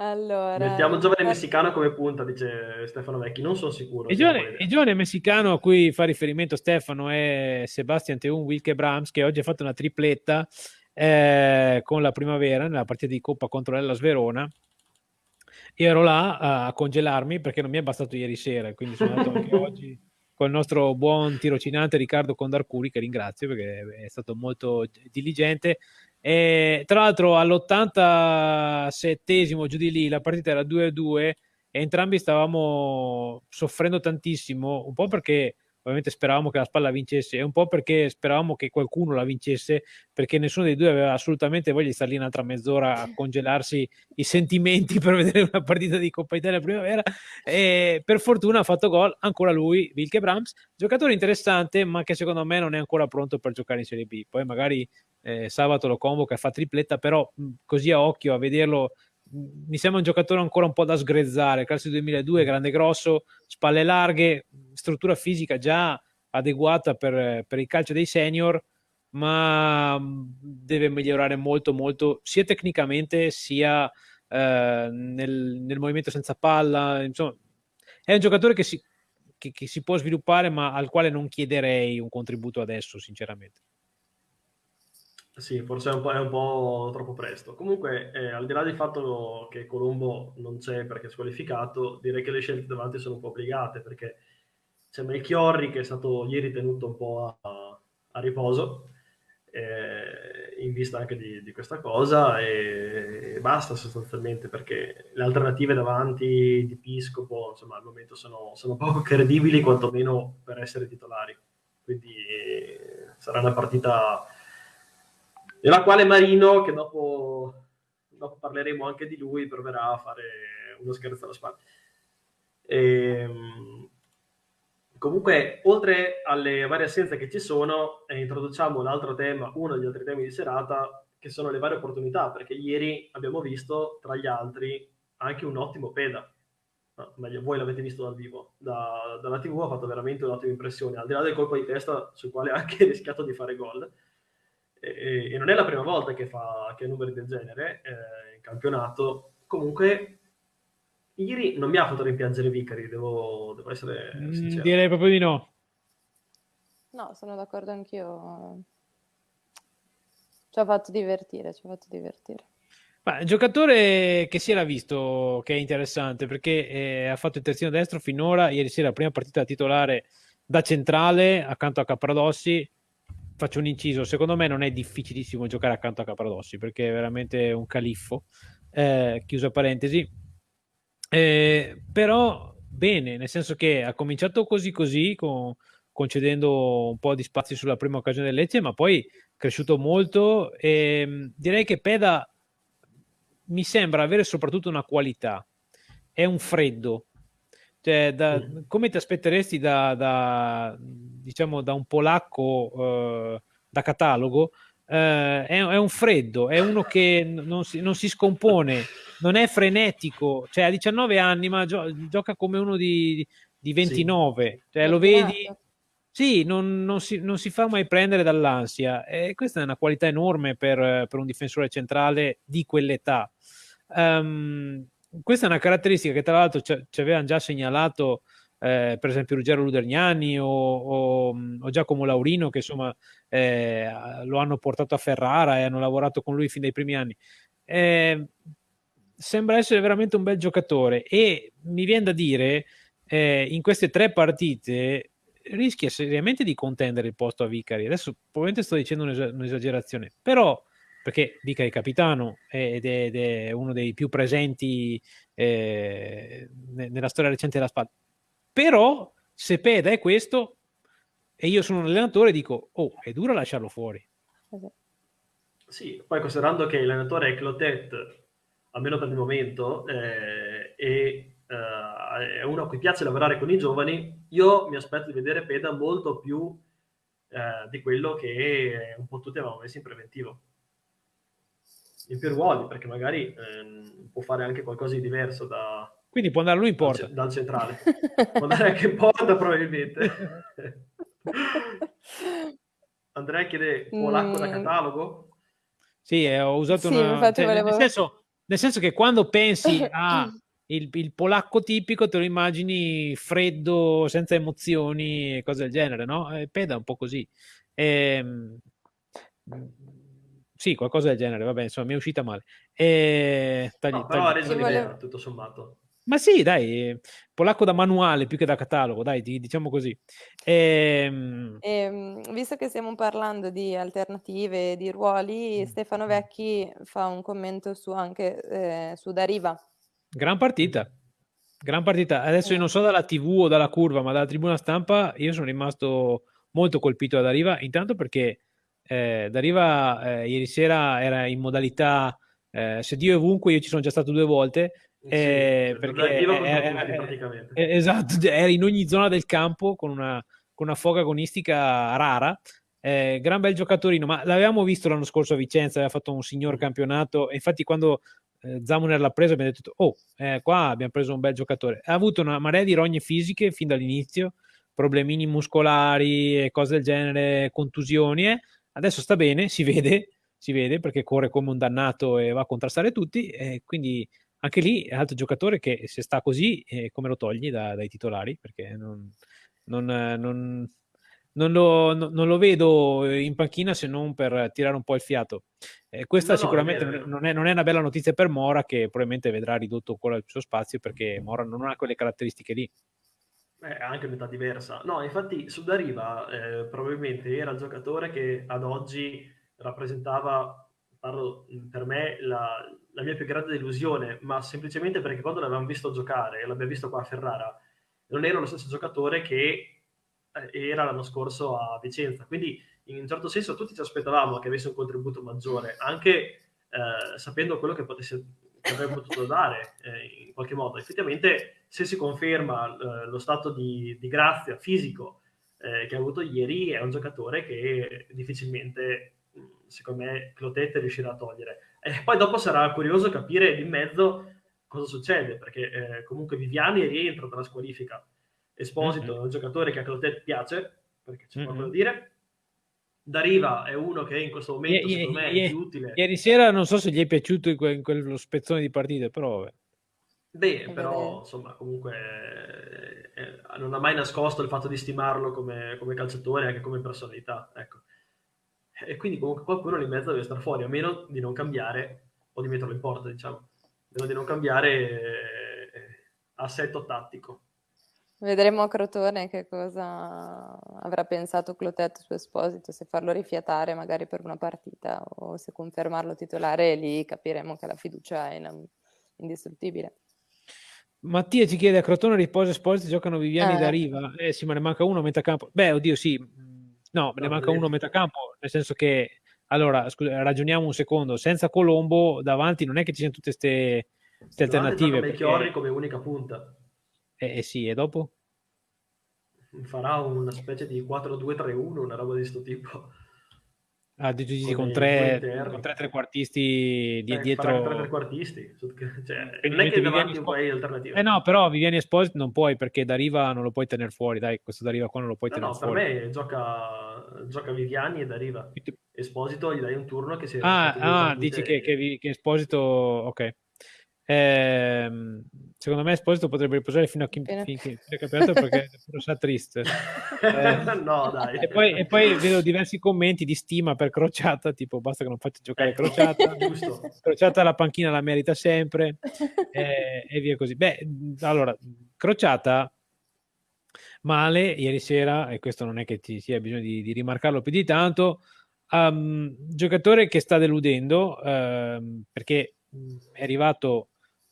allora, Mettiamo giovane messicano come punta, dice Stefano Vecchi, non sono sicuro. Il giovane, il giovane, messicano a cui fa riferimento Stefano è Sebastian Teun Wilke Brahms, che oggi ha fatto una tripletta eh, con la primavera nella partita di Coppa contro l'Ellas Verona. Io ero là a, congelarmi perché non mi è bastato ieri sera, quindi sono andato anche oggi col nostro buon tirocinante Riccardo Condarcuri, che ringrazio perché è stato molto diligente. E, tra l'altro all'87esimo giù di lì la partita era 2-2 e entrambi stavamo soffrendo tantissimo, un po' perché ovviamente speravamo che la spalla vincesse e un po' perché speravamo che qualcuno la vincesse perché nessuno dei due aveva assolutamente voglia di stare lì un'altra mezz'ora a congelarsi i sentimenti per vedere una partita di Coppa Italia primavera. E per fortuna ha fatto gol ancora lui, Wilke Brahms, giocatore interessante ma che secondo me non è ancora pronto per giocare in Serie B. Poi magari eh, sabato lo convoca fa tripletta però mh, così a occhio a vederlo mi sembra un giocatore ancora un po' da sgrezzare, classe 2002, grande grosso, spalle larghe, struttura fisica già adeguata per, per il calcio dei senior, ma deve migliorare molto molto sia tecnicamente sia eh, nel, nel, movimento senza palla, insomma è un giocatore che si, che, che si può sviluppare ma al quale non chiederei un contributo adesso sinceramente. Sì, forse è un po', è un po troppo presto. Comunque, eh, al di là del fatto che Colombo non c'è perché è squalificato, direi che le scelte davanti sono un po' obbligate perché c'è Melchiorri che è stato ieri tenuto un po' a, a riposo eh, in vista anche di, di questa cosa e, e, basta sostanzialmente perché le alternative davanti di Piscopo insomma al momento sono, sono poco credibili quantomeno per essere titolari quindi eh, sarà una partita nella quale Marino, che dopo, dopo parleremo anche di lui, proverà a fare uno scherzo alla spalla. E, ehm, comunque, oltre alle varie assenze che ci sono, eh, introduciamo l'altro tema, uno degli altri temi di serata, che sono le varie opportunità, perché ieri abbiamo visto, tra gli altri, anche un ottimo peda. No, meglio, voi l'avete visto dal vivo. Da, dalla TV ha fatto veramente un'ottima impressione, al di là del colpo di testa sul quale ha anche rischiato di fare gol e, e non è la prima volta che fa che numeri del genere eh, in campionato. Comunque, ieri non mi ha fatto rimpiangere Vicari, devo, devo essere mm, sincero. Direi proprio di no. No, sono d'accordo anch'io. Ci ha fatto divertire, ci ha fatto divertire. Ma, giocatore che si era visto che è interessante perché eh, ha fatto il terzino destro finora. Ieri sera, la prima partita titolare da centrale accanto a Capradossi faccio un inciso, secondo me non è difficilissimo giocare accanto a Capradossi perché è veramente un califfo, eh, chiusa parentesi, eh, però bene, nel senso che ha cominciato così così, con, concedendo un po' di spazio sulla prima occasione del Lecce, ma poi è cresciuto molto. E ehm, direi che Peda mi sembra avere soprattutto una qualità, è un freddo, cioè, da, come ti aspetteresti da, da, diciamo, da un polacco eh, da catalogo? Eh, è, è, un freddo, è uno che non si, non si, scompone, non è frenetico, cioè ha 19 anni ma gio- gioca come uno di, di 29, sì. cioè, lo vedi? Sì, non, non, si, non, si, fa mai prendere dall'ansia e questa è una qualità enorme per, per un difensore centrale di quell'età. Um, questa è una caratteristica che tra l'altro ci, avevano già segnalato eh, per esempio Ruggero Luderniani o, o, o, Giacomo Laurino che insomma eh, lo hanno portato a Ferrara e hanno lavorato con lui fin dai primi anni. Eh, sembra essere veramente un bel giocatore e mi viene da dire eh, in queste tre partite rischia seriamente di contendere il posto a Vicari. Adesso probabilmente sto dicendo un'esagerazione, però perché Dica è capitano ed è, ed è uno dei più presenti eh, nella storia recente della spada. Però se Peda è questo e io sono un allenatore dico, oh, è duro lasciarlo fuori. Sì, poi considerando che l'allenatore è Clotet, almeno per il momento, eh, e eh, è uno a cui piace lavorare con i giovani, io mi aspetto di vedere Peda molto più eh, di quello che un po' tutti avevamo messo in preventivo in più ruoli, perché magari ehm, può fare anche qualcosa di diverso da... Quindi può andare lui in porta. Dal, dal centrale. può andare anche in porta probabilmente. Andrea chiede polacco mm. da catalogo? Sì, eh, ho usato sì, una... Cioè, volevo... nel, senso, nel, senso, che quando pensi a il, il, polacco tipico te lo immagini freddo, senza emozioni e cose del genere, no? E Peda un po' così. Ehm sì, qualcosa del genere, vabbè, insomma, mi è uscita male. E... Tagli, no, però ha reso l'idea, volevo... tutto sommato. Ma sì, dai, polacco da manuale più che da catalogo, dai, diciamo così. Ehm... E, ehm, visto che stiamo parlando di alternative, di ruoli, mm. Stefano Vecchi fa un commento su anche eh, su Dariva. Gran partita, gran partita. Adesso io non so dalla TV o dalla curva, ma dalla tribuna stampa io sono rimasto molto colpito da Dariva, intanto perché eh, Dariva eh, ieri sera era in modalità eh, se Dio è ovunque, io ci sono già stato due volte. Eh, sì, perché era, esatto, era in ogni zona del campo con una, con una foga agonistica rara. Eh, gran bel giocatorino, ma l'avevamo visto l'anno scorso a Vicenza, aveva fatto un signor mm. campionato. E infatti, quando eh, Zamuner l'ha preso, abbiamo detto: Oh, eh, qua abbiamo preso un bel giocatore. Ha avuto una marea di rogne fisiche fin dall'inizio, problemini muscolari e cose del genere, contusioni. Eh Adesso sta bene, si vede, si vede perché corre come un dannato e va a contrastare tutti, e quindi anche lì è altro giocatore che se sta così, eh, come lo togli da, dai titolari? Perché non, non, non, non lo, no, non lo, vedo in panchina se non per tirare un po' il fiato. Eh, questa no, sicuramente no, è non, è, non, è, una bella notizia per Mora, che probabilmente vedrà ridotto ancora il suo spazio perché Mora non ha quelle caratteristiche lì. Eh, anche metà diversa. No, infatti su Dariva eh, probabilmente era il giocatore che ad oggi rappresentava, parlo per me, la, la, mia più grande delusione, ma semplicemente perché quando l'avevamo visto giocare, l'abbiamo visto qua a Ferrara, non era lo stesso giocatore che eh, era l'anno scorso a Vicenza. Quindi in un certo senso tutti ci aspettavamo che avesse un contributo maggiore, anche eh, sapendo quello che potesse che avrebbe potuto dare eh, in qualche modo. Effettivamente, se si conferma eh, lo stato di, di grazia fisico eh, che ha avuto ieri, è un giocatore che difficilmente, secondo me, Clotette riuscirà a togliere. E poi dopo sarà curioso capire di mezzo cosa succede, perché eh, comunque Viviani rientra dalla squalifica. Esposito mm-hmm. è un giocatore che a Clotette piace, perché c'è mm-hmm. poco da dire Dariva è uno che in questo momento I, secondo me è più utile. Ieri sera non so se gli è piaciuto in, que- in quello spezzone di partite, però... Vabbè. Beh, però insomma, comunque eh, eh, non ha mai nascosto il fatto di stimarlo come, come calciatore e anche come personalità. Ecco. E quindi comunque qualcuno lì in mezzo deve stare fuori, a meno di non cambiare o di metterlo in porta, diciamo, a meno di non cambiare eh, assetto tattico. Vedremo a Crotone che cosa avrà pensato Clotet su Esposito, se farlo rifiatare magari per una partita o se confermarlo titolare lì capiremo che la fiducia è indistruttibile. Mattia ci chiede a Crotone riposa Esposito, giocano Viviani eh. da riva. Eh sì, ma ne manca uno a metà campo. Beh, oddio sì, no, me ne manca uno a metà campo, nel senso che, allora, scusa, ragioniamo un secondo, senza Colombo davanti non è che ci siano tutte queste alternative. Perché... come unica punta. Eh, eh sì, e dopo? Farà una specie di 4-2-3-1, una roba di questo tipo. Ah, dici con, tre, con tre trequartisti di, eh, dietro. Tre trequartisti. Cioè, non è che davanti un po' alternativa. Eh no, però Viviani Esposito non puoi perché da riva non lo puoi tenere fuori. Dai, questo da riva qua non lo puoi no, tenere no, fuori. per me gioca, gioca Viviani e da riva. Esposito gli dai un turno che si Ah, ah dici che, che, che Esposito... Ok. Eh, secondo me Esposito potrebbe riposare fino a, chi, finché il campionato perché sarà triste. Eh, no, dai. E poi, e poi, vedo diversi commenti di stima per Crociata, tipo basta che non faccia giocare ecco, Crociata. Crociata la panchina la merita sempre eh, e via così. Beh, allora, Crociata male ieri sera, e questo non è che ci sia bisogno di, di rimarcarlo più di tanto, um, giocatore che sta deludendo um, perché è arrivato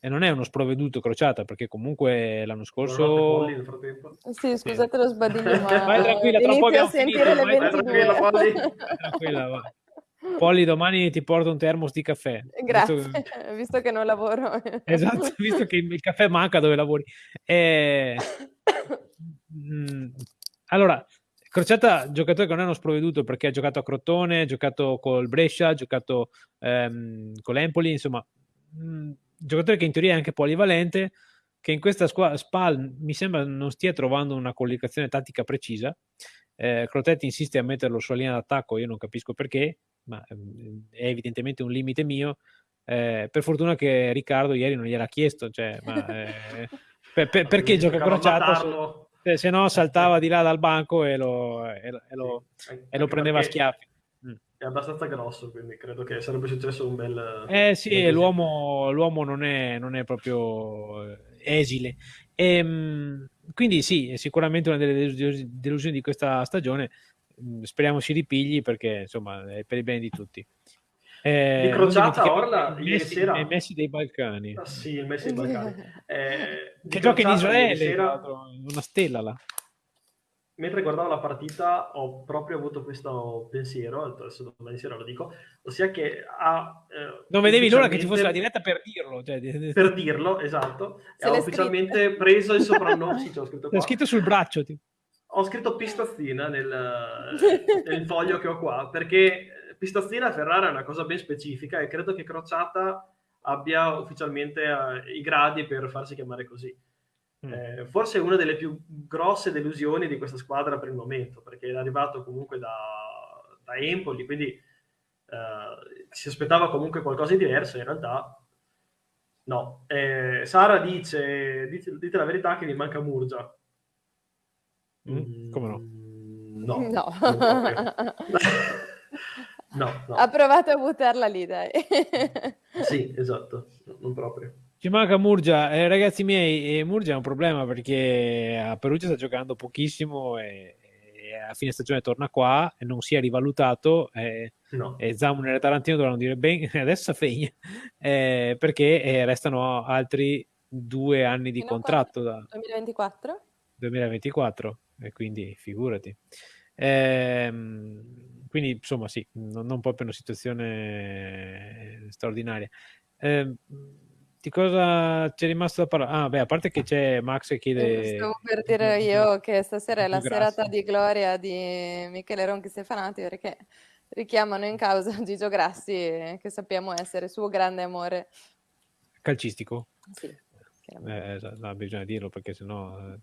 e non è uno sprovveduto crociata perché comunque l'anno scorso sì scusate lo sbadiglio ma vai tranquilla tra poco a sentire finito, le 22 Polly. tranquilla va. Polly domani ti porto un termos di caffè grazie visto che, visto che non lavoro. Esatto visto che il caffè manca dove lavori. E... Mm, allora Crociata giocatore che non è uno sprovveduto perché ha giocato a Crotone, ha giocato col Brescia, ha giocato ehm, con l'Empoli, insomma, mh, mm, giocatore che in teoria è anche polivalente, che in questa squadra Spal mi sembra non stia trovando una collocazione tattica precisa. Eh, Crotetti insiste a metterlo sulla linea d'attacco, io non capisco perché, ma ehm, è evidentemente un limite mio. Eh, per fortuna che Riccardo ieri non gliel'ha chiesto, cioè, ma, eh, per, per, perché gioca crociata? se no saltava di là dal banco e lo, e lo, e lo, e lo prendeva a schiaffi. È abbastanza grosso, quindi credo che sarebbe successo un bel... Eh sì, l'uomo, l'uomo non, è, non, è, proprio eh, esile. E, ehm, quindi sì, è sicuramente una delle delusioni di questa stagione. Mm, speriamo si ripigli perché insomma è per il bene di tutti. Eh, di crociata Orla ieri Messi, sera il Messi dei Balcani ah, sì il Messi dei Balcani eh, che gioca in Israele sera, una stella là mentre guardavo la partita ho proprio avuto questo pensiero adesso domani sera lo dico ossia che ha eh, non vedevi l'ora che ci fosse la diretta per dirlo cioè... per dirlo esatto ha ufficialmente scritto. preso il soprannome sì, scritto, qua. scritto sul braccio tipo. ho scritto pistazzina nel, nel foglio che ho qua perché Pistazzina a Ferrara è una cosa ben specifica e credo che Crociata abbia ufficialmente uh, i gradi per farsi chiamare così. Mm. Eh, forse è una delle più grosse delusioni di questa squadra per il momento, perché è arrivato comunque da, da Empoli, quindi uh, si aspettava comunque qualcosa di diverso, in realtà no. Eh, Sara dice, dite, dite, la verità che mi manca Murgia. Mm, come no? No. No. no, no. Ha provato a buttarla lì, dai. Sì, esatto, non proprio. Ci manca Murgia, eh, ragazzi miei, eh, Murgia è un problema perché a Perugia sta giocando pochissimo e, e a fine stagione torna qua e non si è rivalutato eh, No. e Zamun e Tarantino dovranno dire ben adesso fegna eh, perché eh, restano altri due anni di contratto da 2024? 2024 e quindi figurati Ehm, quindi insomma sì non, non proprio una situazione straordinaria Ehm, di cosa c'è rimasto da parlare? Ah, beh, a parte che c'è Max che chiede. Eh, Stavo per dire io che stasera è la Più serata di gloria di Michele Ronchi Stefanati perché richiamano in causa Gigio Grassi, che sappiamo essere suo grande amore. calcistico. Sì. Eh, no, bisogna dirlo perché sennò. eh.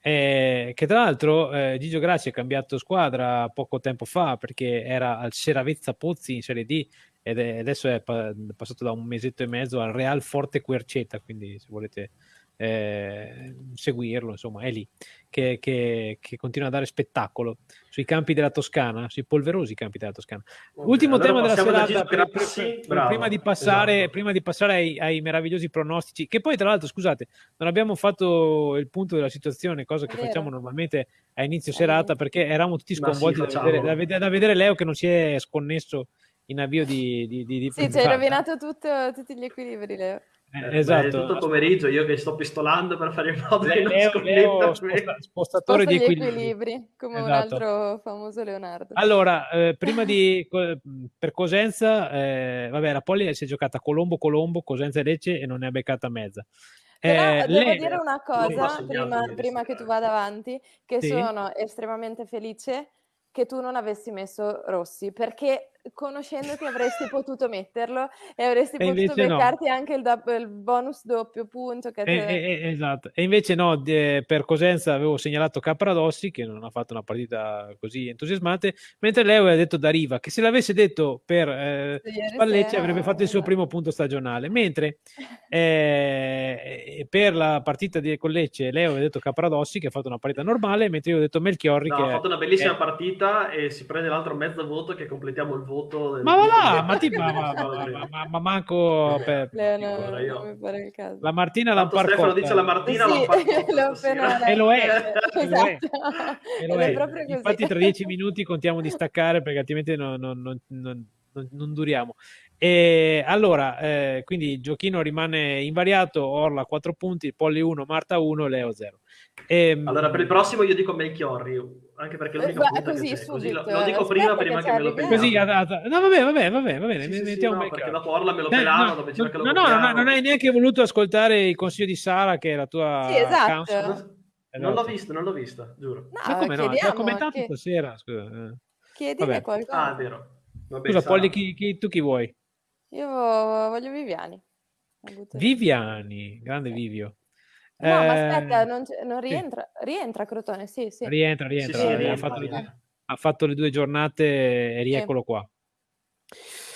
Eh, che tra l'altro eh, Gigio Grassi ha cambiato squadra poco tempo fa perché era al Seravezza Pozzi in Serie D ed è- adesso è pa- passato da un mesetto e mezzo al Real Forte Querceta, quindi se volete eh, seguirlo, insomma, è lì che, che- che continua a dare spettacolo sui campi della Toscana, sui polverosi campi della Toscana. Ok, Ultimo allora tema della serata, per- per- Bravo, prima, di passare, esatto. prima di passare ai, ai meravigliosi pronostici, che poi tra l'altro, scusate, non abbiamo fatto il punto della situazione, cosa che facciamo normalmente a inizio serata, perché eravamo tutti Ma sì, sconvolti da, vedere, da vedere- da vedere Leo che non si è sconnesso in avvio di, di, di, di Sì, ci hai rovinato tutto- tutti gli equilibri, Leo. Eh, Eh, beh, esatto. tutto il pomeriggio io che sto pistolando per fare in modo che non Leo, sconnetta sposta- spostatore Sposta di equilibri. equilibri, come un Esatto. altro famoso Leonardo. Allora, eh, prima di per Cosenza, eh, vabbè, la Poli si è giocata Colombo-Colombo, Cosenza e Lecce e non ne ha beccata mezza. Però Eh, devo lei- dire una Colombo cosa prima, prima che tu vada avanti, che Sì. sono estremamente felice che tu non avessi messo Rossi, perché conoscendoti avresti potuto metterlo e avresti E potuto invece no. beccarti anche il, dop- il bonus doppio punto che E, te- e- e- esatto. E invece no, de- per Cosenza avevo segnalato Capradossi che non ha fatto una partita così entusiasmante, mentre Leo aveva detto da Riva che se l'avesse detto per eh, sera, avrebbe fatto il suo esatto. primo punto stagionale, mentre eh, per la partita di Collecce Leo aveva detto Capradossi che ha fatto una partita normale, mentre io ho detto Melchiorri No, che ha fatto una bellissima eh. partita e si prende l'altro mezzo voto che completiamo il voto. Del- Ma va là, ma, ti, ma, ma- ma- ma- ma- ma manco per- Leo, no, Guarda, io- non mi pare il caso. la Martina Tanto Stefano Lamparcotta. dice la Martina Sì, Lamparcotta E lo è, letto. e lo è. Esatto. E lo è. è proprio così. Infatti tra dieci minuti contiamo di staccare perché altrimenti non, non- non- non- non- non duriamo. E allora, eh, quindi il giochino rimane invariato, Orla 4 punti, Polli 1, Marta 1, Leo 0. Ehm, Allora, per il prossimo io dico Melchiorri, anche perché è l'unica Eh, punta così, che c'è. Così lo, lo dico aspetta prima, che prima ci che me lo peggiamo. Così. No, vabbè, vabbè, vabbè, va bene, Sì, sì, sì, no, perché dopo Orla me lo Eh, pelano, no, che no, no, no, copriamo. non hai neanche voluto ascoltare il consiglio di Sara, che è la tua Sì, esatto. counsel. Non, l'ho Esatto. visto, non l'ho vista, giuro. No, Ma come no? Ti ha chiediamo, commentato chi- stasera. Scusa. eh. Vabbè. qualcosa. Ah, vero. Vabbè, Scusa. Polli, chi- chi- tu chi vuoi? Io voglio Viviani. Viviani, grande Vivio. No, ma Eh, aspetta, non, non sì. rientra. Rientra Crotone, sì, sì. Rientra, Sì, rientra. sì, ha, rientra, fatto, rientra. ha fatto le due giornate e rieccolo qua.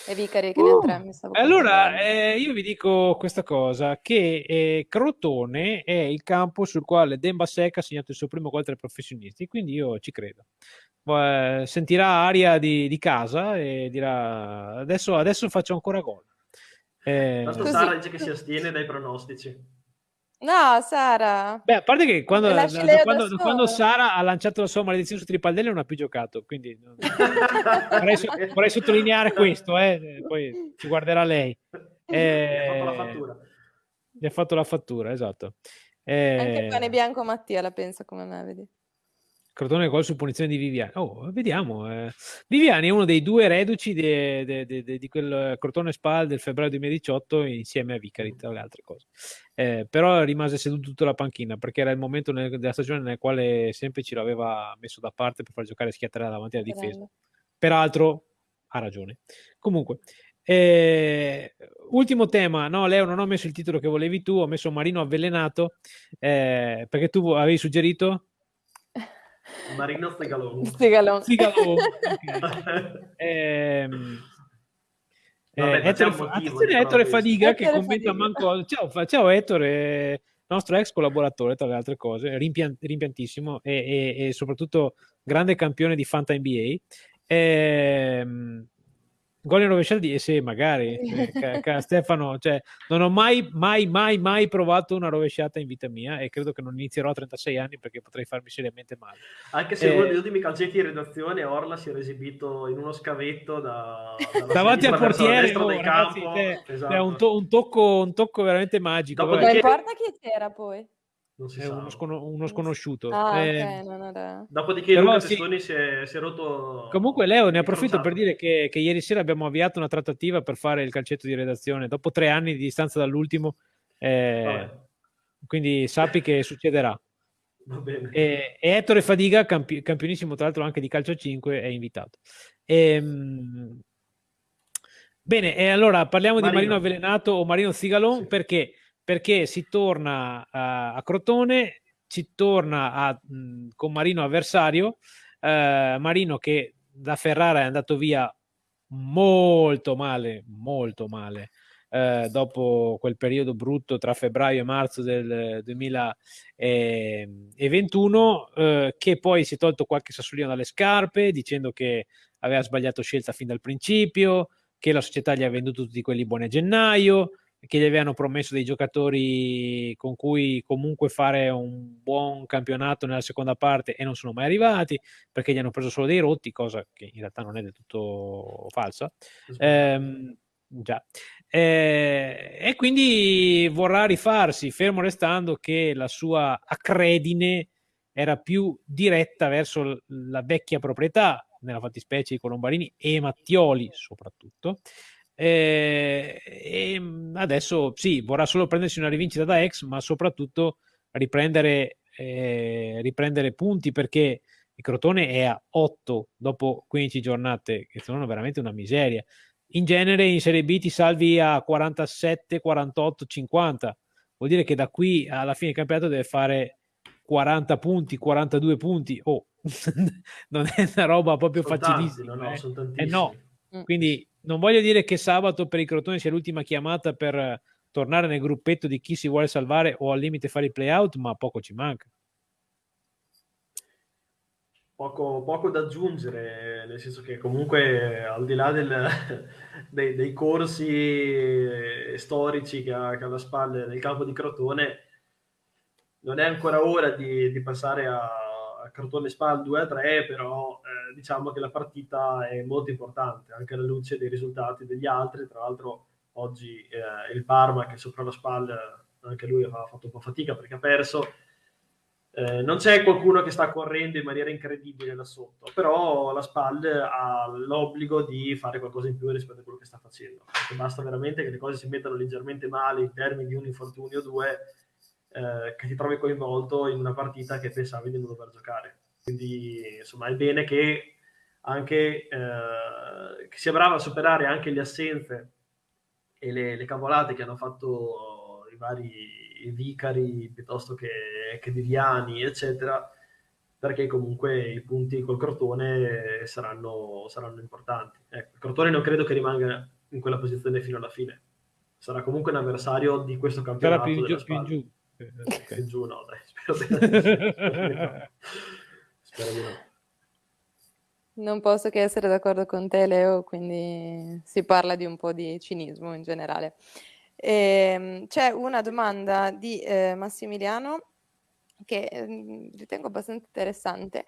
E Vicari che ne ha tre, mi stavo Allora, eh, io vi dico questa cosa, che eh, Crotone è il campo sul quale Demba Secca ha segnato il suo primo gol tra i professionisti, quindi io ci credo. Eh, sentirà aria di, di casa e dirà adesso, adesso faccio ancora gol. Eh, dice che si astiene dai pronostici. No, Sara. Beh, a parte che quando, da, quando, da quando Sara ha lanciato la sua maledizione su Tripaldelli non ha più giocato, quindi vorrei, vorrei sottolineare questo, eh, poi ci guarderà lei. Mi ha fatto la Eh, fattura. Gli ha fatto la fattura, esatto. Anche Eh, pane bianco Mattia la pensa come me, vedi. Crotone gol su punizione di Viviani. Oh, vediamo. eh. Viviani è uno dei due reduci de- de- de- di quel Crotone Spal del febbraio 2018 insieme a Vicari, tra le altre cose. Eh, però rimase seduto tutta la panchina perché era il momento nel- della stagione nel quale sempre ci l'aveva messo da parte per far giocare Schiattera davanti alla difesa. Bello. Peraltro ha ragione. Comunque, eh, ultimo tema. No, Leo, non ho messo il titolo che volevi tu, ho messo Marino avvelenato eh, perché tu avevi suggerito Marino Stegalone. Stigalon. Sigalo. Ok. Ehm, Vabbè, eh, c'è Ettore, motivo attenzione Ettore. Fadiga che Ettore commenta Fadiga. manco ciao, fa- ciao Ettore nostro ex collaboratore, tra le altre cose, rimpian- rimpiantissimo e, e, e, soprattutto grande campione di Fanta NBA. Ehm, Gol in rovesciata di sì, magari eh, Stefano, cioè, non ho mai, mai, mai, mai provato una rovesciata in vita mia e credo che non inizierò a 36 anni perché potrei farmi seriamente male. Anche se eh, uno degli ultimi calcetti in redazione Orla si era esibito in uno scavetto da, davanti al portiere oh, ragazzi, campo. Cioè, esatto. è un, to- un, tocco, un tocco veramente magico. Non importa chi c'era poi è uno, scon- uno, sconosciuto. Ah, eh, okay, non era... Dopodiché Però Luca sì. Testoni si è, si è, rotto. Comunque, Leo, ne approfitto per dire che, che, ieri sera abbiamo avviato una trattativa per fare il calcetto di redazione dopo tre anni di distanza dall'ultimo. Eh, quindi sappi che succederà. Va bene. E, e Ettore Fadiga, campi- campionissimo tra l'altro anche di calcio 5, è invitato. E, ehm, bene, e allora parliamo Marino. di Marino Avvelenato o Marino Zigalon sì. perché perché si torna a, a Crotone, si torna a, mh, con Marino avversario, eh, Marino che da Ferrara è andato via molto male, molto male. Eh, dopo quel periodo brutto tra febbraio e marzo del 2021, eh, che poi si è tolto qualche sassolino dalle scarpe dicendo che aveva sbagliato scelta fin dal principio, che la società gli ha venduto tutti quelli buoni a gennaio, che gli avevano promesso dei giocatori con cui comunque fare un buon campionato nella seconda parte e non sono mai arrivati perché gli hanno preso solo dei rotti, cosa che in realtà non è del tutto falsa. Eh, già. Eh, e quindi vorrà rifarsi, fermo restando che la sua accredine era più diretta verso la vecchia proprietà, nella fattispecie di Colombarini e Mattioli soprattutto, eh, e mm, adesso sì, vorrà solo prendersi una rivincita da ex, ma soprattutto riprendere, eh, riprendere punti perché il Crotone è a 8 dopo 15 giornate, che sono veramente una miseria. In genere in Serie B ti salvi a 47, 48, 50. Vuol dire che da qui alla fine del campionato deve fare 40 punti, 42 punti. Oh, non è una roba proprio sono facilissima. Tanti, no, no, eh. eh no. Mm. Quindi non voglio dire che sabato per i Crotone sia l'ultima chiamata per tornare nel gruppetto di chi si vuole salvare o al limite fare il play-out, ma poco ci manca. Poco, poco, da aggiungere, nel senso che comunque al di là del, dei, dei, corsi storici che ha, che ha alle spalle nel campo di Crotone, non è ancora ora di, di passare a, a Crotone Spal 2 a 3, però eh, diciamo che la partita è molto importante, anche alla luce dei risultati degli altri. Tra l'altro oggi eh, il Parma che sopra la Spal, anche lui ha fatto un po' fatica perché ha perso. Eh, non c'è qualcuno che sta correndo in maniera incredibile da sotto, però la SPAL ha l'obbligo di fare qualcosa in più rispetto a quello che sta facendo. Perché basta veramente che le cose si mettano leggermente male in termini di un infortunio o due eh, che ti trovi coinvolto in una partita che pensavi di non dover giocare. Quindi insomma è bene che anche eh, che sia bravo a superare anche le assenze e le, le cavolate che hanno fatto i vari vicari piuttosto che, che Viviani, eccetera, perché comunque i punti col Crotone saranno, saranno importanti. Ecco, il Crotone non credo che rimanga in quella posizione fino alla fine. Sarà comunque un avversario di questo campionato. Sarà più, giù, più in giù. Okay. giù no, dai, spero di, spero di no. Non posso che essere d'accordo con te, Leo, quindi si parla di un po' di cinismo in generale. Eh, c'è una domanda di eh, Massimiliano che eh, ritengo abbastanza interessante.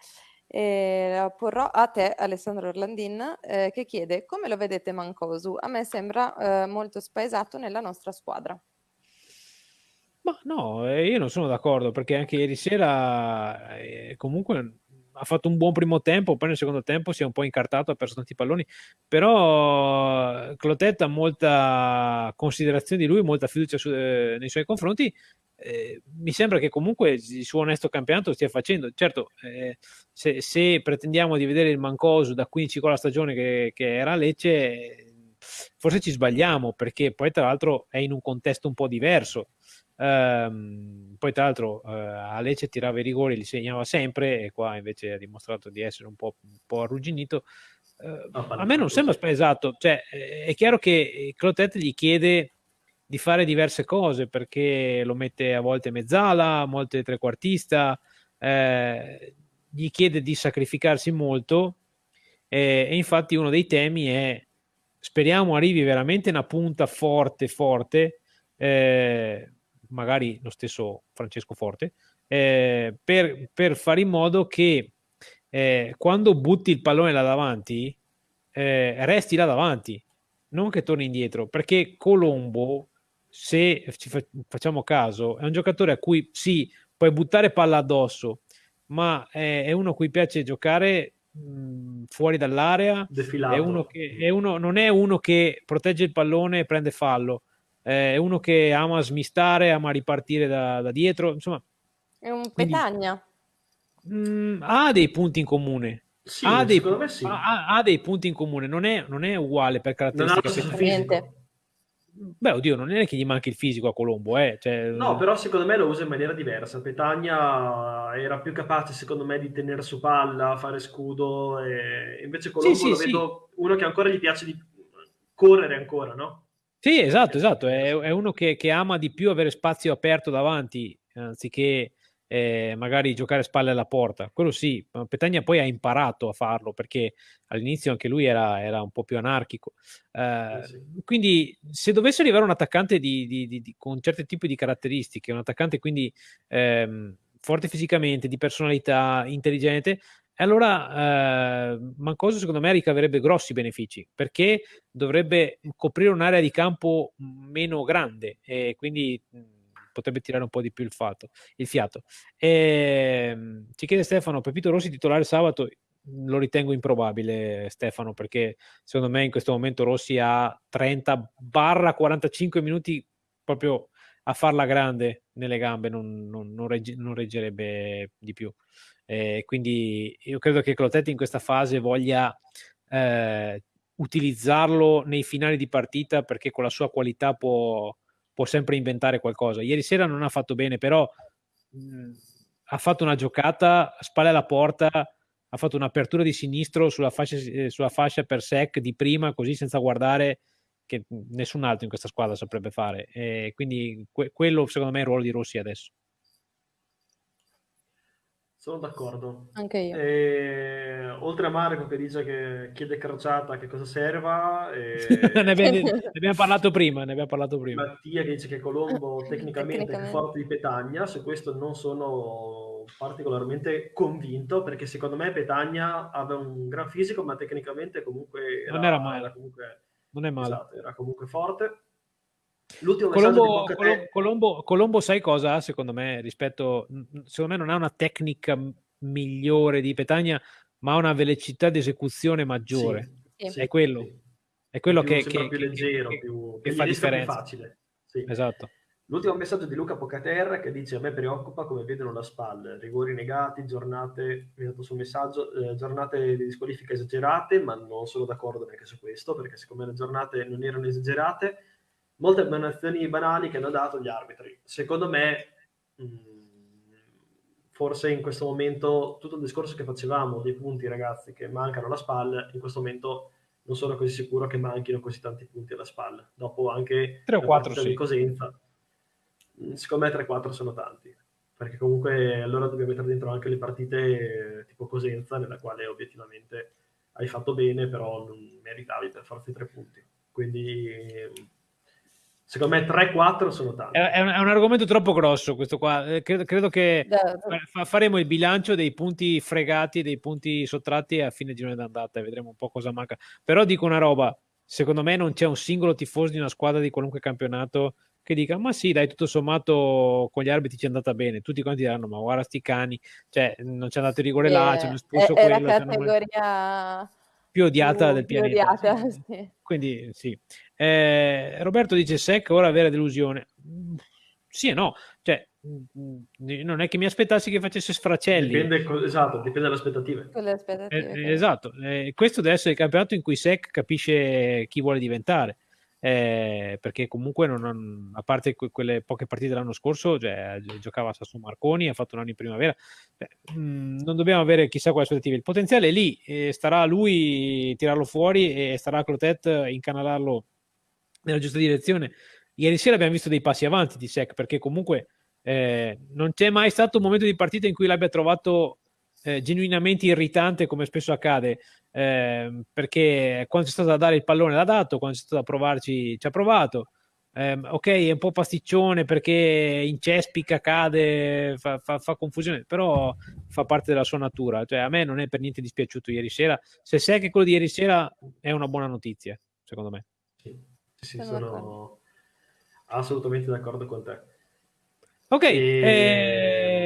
la porrò a te, Alessandro Orlandin, eh, che chiede come lo vedete Mancosu? A me sembra eh, molto spaesato nella nostra squadra. Ma no, eh, io non sono d'accordo perché anche ieri sera eh, comunque ha fatto un buon primo tempo, poi nel secondo tempo si è un po' incartato, ha perso tanti palloni, però Clotet ha molta considerazione di lui, molta fiducia su, eh, nei suoi confronti. Eh, mi sembra che comunque il suo onesto campionato stia facendo. Certo, eh, se, se, pretendiamo di vedere il Mancosu da 15 con la stagione che, che era Lecce, forse ci sbagliamo perché poi tra l'altro è in un contesto un po' diverso Um, poi tra l'altro uh, a Lecce tirava i rigori, li segnava sempre e qua invece ha dimostrato di essere un po', un po arrugginito. Uh, a me non sembra esatto, cioè, è chiaro che Clotet gli chiede di fare diverse cose perché lo mette a volte mezzala, a volte trequartista, eh, gli chiede di sacrificarsi molto eh, e infatti uno dei temi è speriamo arrivi veramente una punta forte forte eh, magari lo stesso Francesco Forte eh, per, per, fare in modo che eh, quando butti il pallone là davanti eh, resti là davanti non che torni indietro perché Colombo se ci fa- facciamo caso è un giocatore a cui sì puoi buttare palla addosso ma è, è uno a cui piace giocare mh, fuori dall'area. È uno che, è uno, non è uno che protegge il pallone e prende fallo, è uno che ama smistare, ama ripartire da, da dietro. Insomma, è un petagna. Quindi, mh, ha dei punti in comune. Sì, ha, dei, sì. ha, ha, dei, punti in comune, non è, non è uguale per caratteristiche. Beh, oddio, non è che gli manchi il fisico a Colombo, eh. Cioè... No, però secondo me lo usa in maniera diversa. Petagna era più capace, secondo me, di tenere su palla, fare scudo, e invece Colombo sì, sì, lo sì. vedo uno che ancora gli piace di correre ancora, no? Sì, esatto, esatto. È, è uno che, che, ama di più avere spazio aperto davanti, anziché eh, magari giocare spalle alla porta. Quello sì, Petagna poi ha imparato a farlo perché all'inizio anche lui era, era un po' più anarchico. Eh, sì. Quindi se dovesse arrivare un attaccante di, di, di, con certi tipi di caratteristiche, un attaccante quindi ehm, forte fisicamente, di personalità, intelligente, allora eh, Mancoso secondo me ricaverebbe grossi benefici perché dovrebbe coprire un'area di campo meno grande e quindi potrebbe tirare un po' di più il, fatto, il fiato. E, ehm, ci chiede Stefano, Pepito Rossi titolare sabato, lo ritengo improbabile Stefano perché secondo me in questo momento Rossi ha 30 barra 45 minuti proprio a farla grande nelle gambe non, non, non, regge, non reggerebbe di più eh, quindi io credo che Clotetti in questa fase voglia eh, utilizzarlo nei finali di partita perché con la sua qualità può, può sempre inventare qualcosa. Ieri sera non ha fatto bene, però mh, ha fatto una giocata, spalle alla porta, ha fatto un'apertura di sinistro sulla fascia, eh, sulla fascia per sec di prima, così senza guardare che nessun altro in questa squadra saprebbe fare. E quindi que- quello secondo me è il ruolo di Rossi adesso. Sono d'accordo. Anche io. E, oltre a Marco che dice che chiede crociata che cosa serva. E... ne, abbiamo, ne, abbiamo, parlato prima, ne abbiamo parlato prima. Mattia che dice che Colombo tecnicamente, è più forte di Petagna, su questo non sono particolarmente convinto perché secondo me Petagna aveva un gran fisico ma tecnicamente comunque era, non era male. Era comunque, non è male. Esatto, era comunque forte. L'ultimo Colombo, Colombo, Colombo, Colombo, sai cosa? Secondo me, rispetto, secondo me non ha una tecnica migliore di Petagna, ma ha una velocità di esecuzione maggiore. Sì, sì, è quello, sì. è quello più, che, che, più leggero, che, più, che fa differenza. Più facile. Esatto. L'ultimo messaggio di Luca Pocaterra che dice a me preoccupa come vedono la SPAL, rigori negati, giornate, mi ha dato sul messaggio, eh, giornate di squalifica esagerate, ma non sono d'accordo neanche su questo, perché siccome le giornate non erano esagerate, molte emanazioni banali che hanno dato gli arbitri. Secondo me, mh, mm, forse in questo momento, tutto il discorso che facevamo dei punti, ragazzi, che mancano alla SPAL, in questo momento non sono così sicuro che manchino così tanti punti alla SPAL. Dopo anche 3 o 4 sì. di Cosenza, mm, secondo me 3-4 sono tanti. Perché comunque allora dobbiamo mettere dentro anche le partite eh, tipo Cosenza, nella quale obiettivamente hai fatto bene, però non meritavi per farti tre punti. Quindi Secondo me 3-4 sono tanti. È, un, è, un, argomento troppo grosso questo qua. Eh, credo, credo che fa, faremo il bilancio dei punti fregati, dei punti sottratti a fine girone d'andata e vedremo un po' cosa manca. Però dico una roba, secondo me non c'è un singolo tifoso di una squadra di qualunque campionato che dica ma sì dai tutto sommato con gli arbitri ci è andata bene tutti quanti diranno ma guarda sti cani cioè non c'è andato il rigore sì, là ci hanno espulso è, quello è la categoria più odiata più, del pianeta odiata, sì. quindi sì eh, Roberto dice Sec ora vera delusione. Sì e no, cioè non è che mi aspettassi che facesse sfracelli. Dipende, esatto, dipende dalle aspettative. aspettative eh, esatto, eh, questo deve essere il campionato in cui Sec capisce chi vuole diventare. Eh, perché comunque non, a parte que- quelle poche partite dell'anno scorso cioè, giocava a Sasso Marconi ha fatto un anno in primavera Beh, mh, non dobbiamo avere chissà quale aspettative il potenziale è lì eh, starà a lui tirarlo fuori e starà a Clotet incanalarlo nella giusta direzione. ieri sera abbiamo visto dei passi avanti di Sec perché comunque eh, non c'è mai stato un momento di partita in cui l'abbia trovato eh, genuinamente irritante come spesso accade eh, perché quando c'è stato da dare il pallone l'ha dato quando c'è stato da provarci ci ha provato. Eh, ok è un po' pasticcione perché incespica cade fa, fa, fa, confusione però fa parte della sua natura. Cioè a me non è per niente dispiaciuto ieri sera. Se sai che quello di ieri sera è una buona notizia secondo me. Sì, sì sono assolutamente d'accordo con te. Ok, e...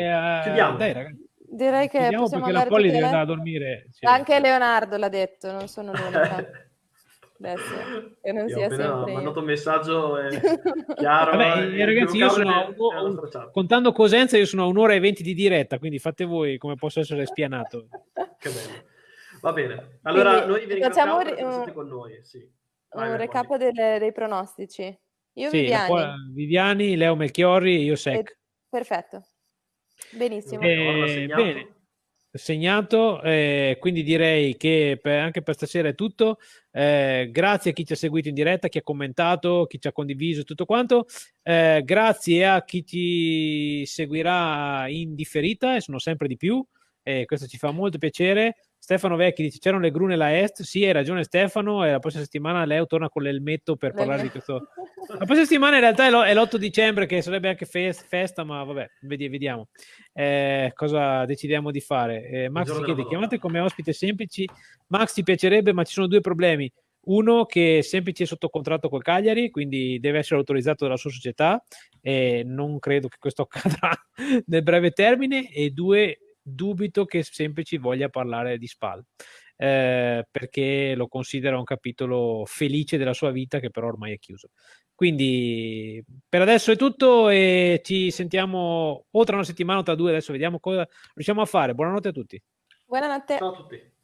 eh, chiudiamo. Dai, ragazzi. Direi che Chiudiamo possiamo perché la Polly deve andare a dormire. Sì. Anche Leonardo l'ha detto, non sono l'unica. Adesso, che non io sia sempre ho mandato un messaggio eh, chiaro. Vabbè, eh, ragazzi, io sono a un, un, contando Cosenza, io sono a un'ora e venti di diretta, quindi fate voi come posso essere spianato. che bello. Va bene. Allora, quindi, noi vi ringraziamo per essere stati con noi. Sì. Vai, un recap delle, dei pronostici. Io sì, Viviani. Viviani, Leo Melchiorri, io Sec. Eh, perfetto. Benissimo. Eh, bene, segnato, eh, quindi direi che per, anche per stasera è tutto. Eh, grazie a chi ci ha seguito in diretta, chi ha commentato, chi ci ha condiviso tutto quanto. Eh, grazie a chi ci seguirà in differita, e sono sempre di più, e questo ci fa molto piacere. Stefano Vecchi dice c'erano le gru nella est, sì hai ragione Stefano e la prossima settimana Leo torna con l'elmetto per parlare di questo. La prossima settimana in realtà è l'8 dicembre che sarebbe anche festa, ma vabbè, vediamo eh, cosa decidiamo di fare. Eh, Max si chiede, chiamate come ospite semplici. Max ti piacerebbe ma ci sono due problemi. Uno che Semplici è sotto contratto col Cagliari, quindi deve essere autorizzato dalla sua società e non credo che questo accadrà nel breve termine. E due, dubito che Semplici voglia parlare di SPAL eh, perché lo considera un capitolo felice della sua vita che però ormai è chiuso. Quindi per adesso è tutto e ci sentiamo o tra una settimana o tra due, adesso vediamo cosa riusciamo a fare. Buonanotte a tutti. Buonanotte. Ciao a tutti.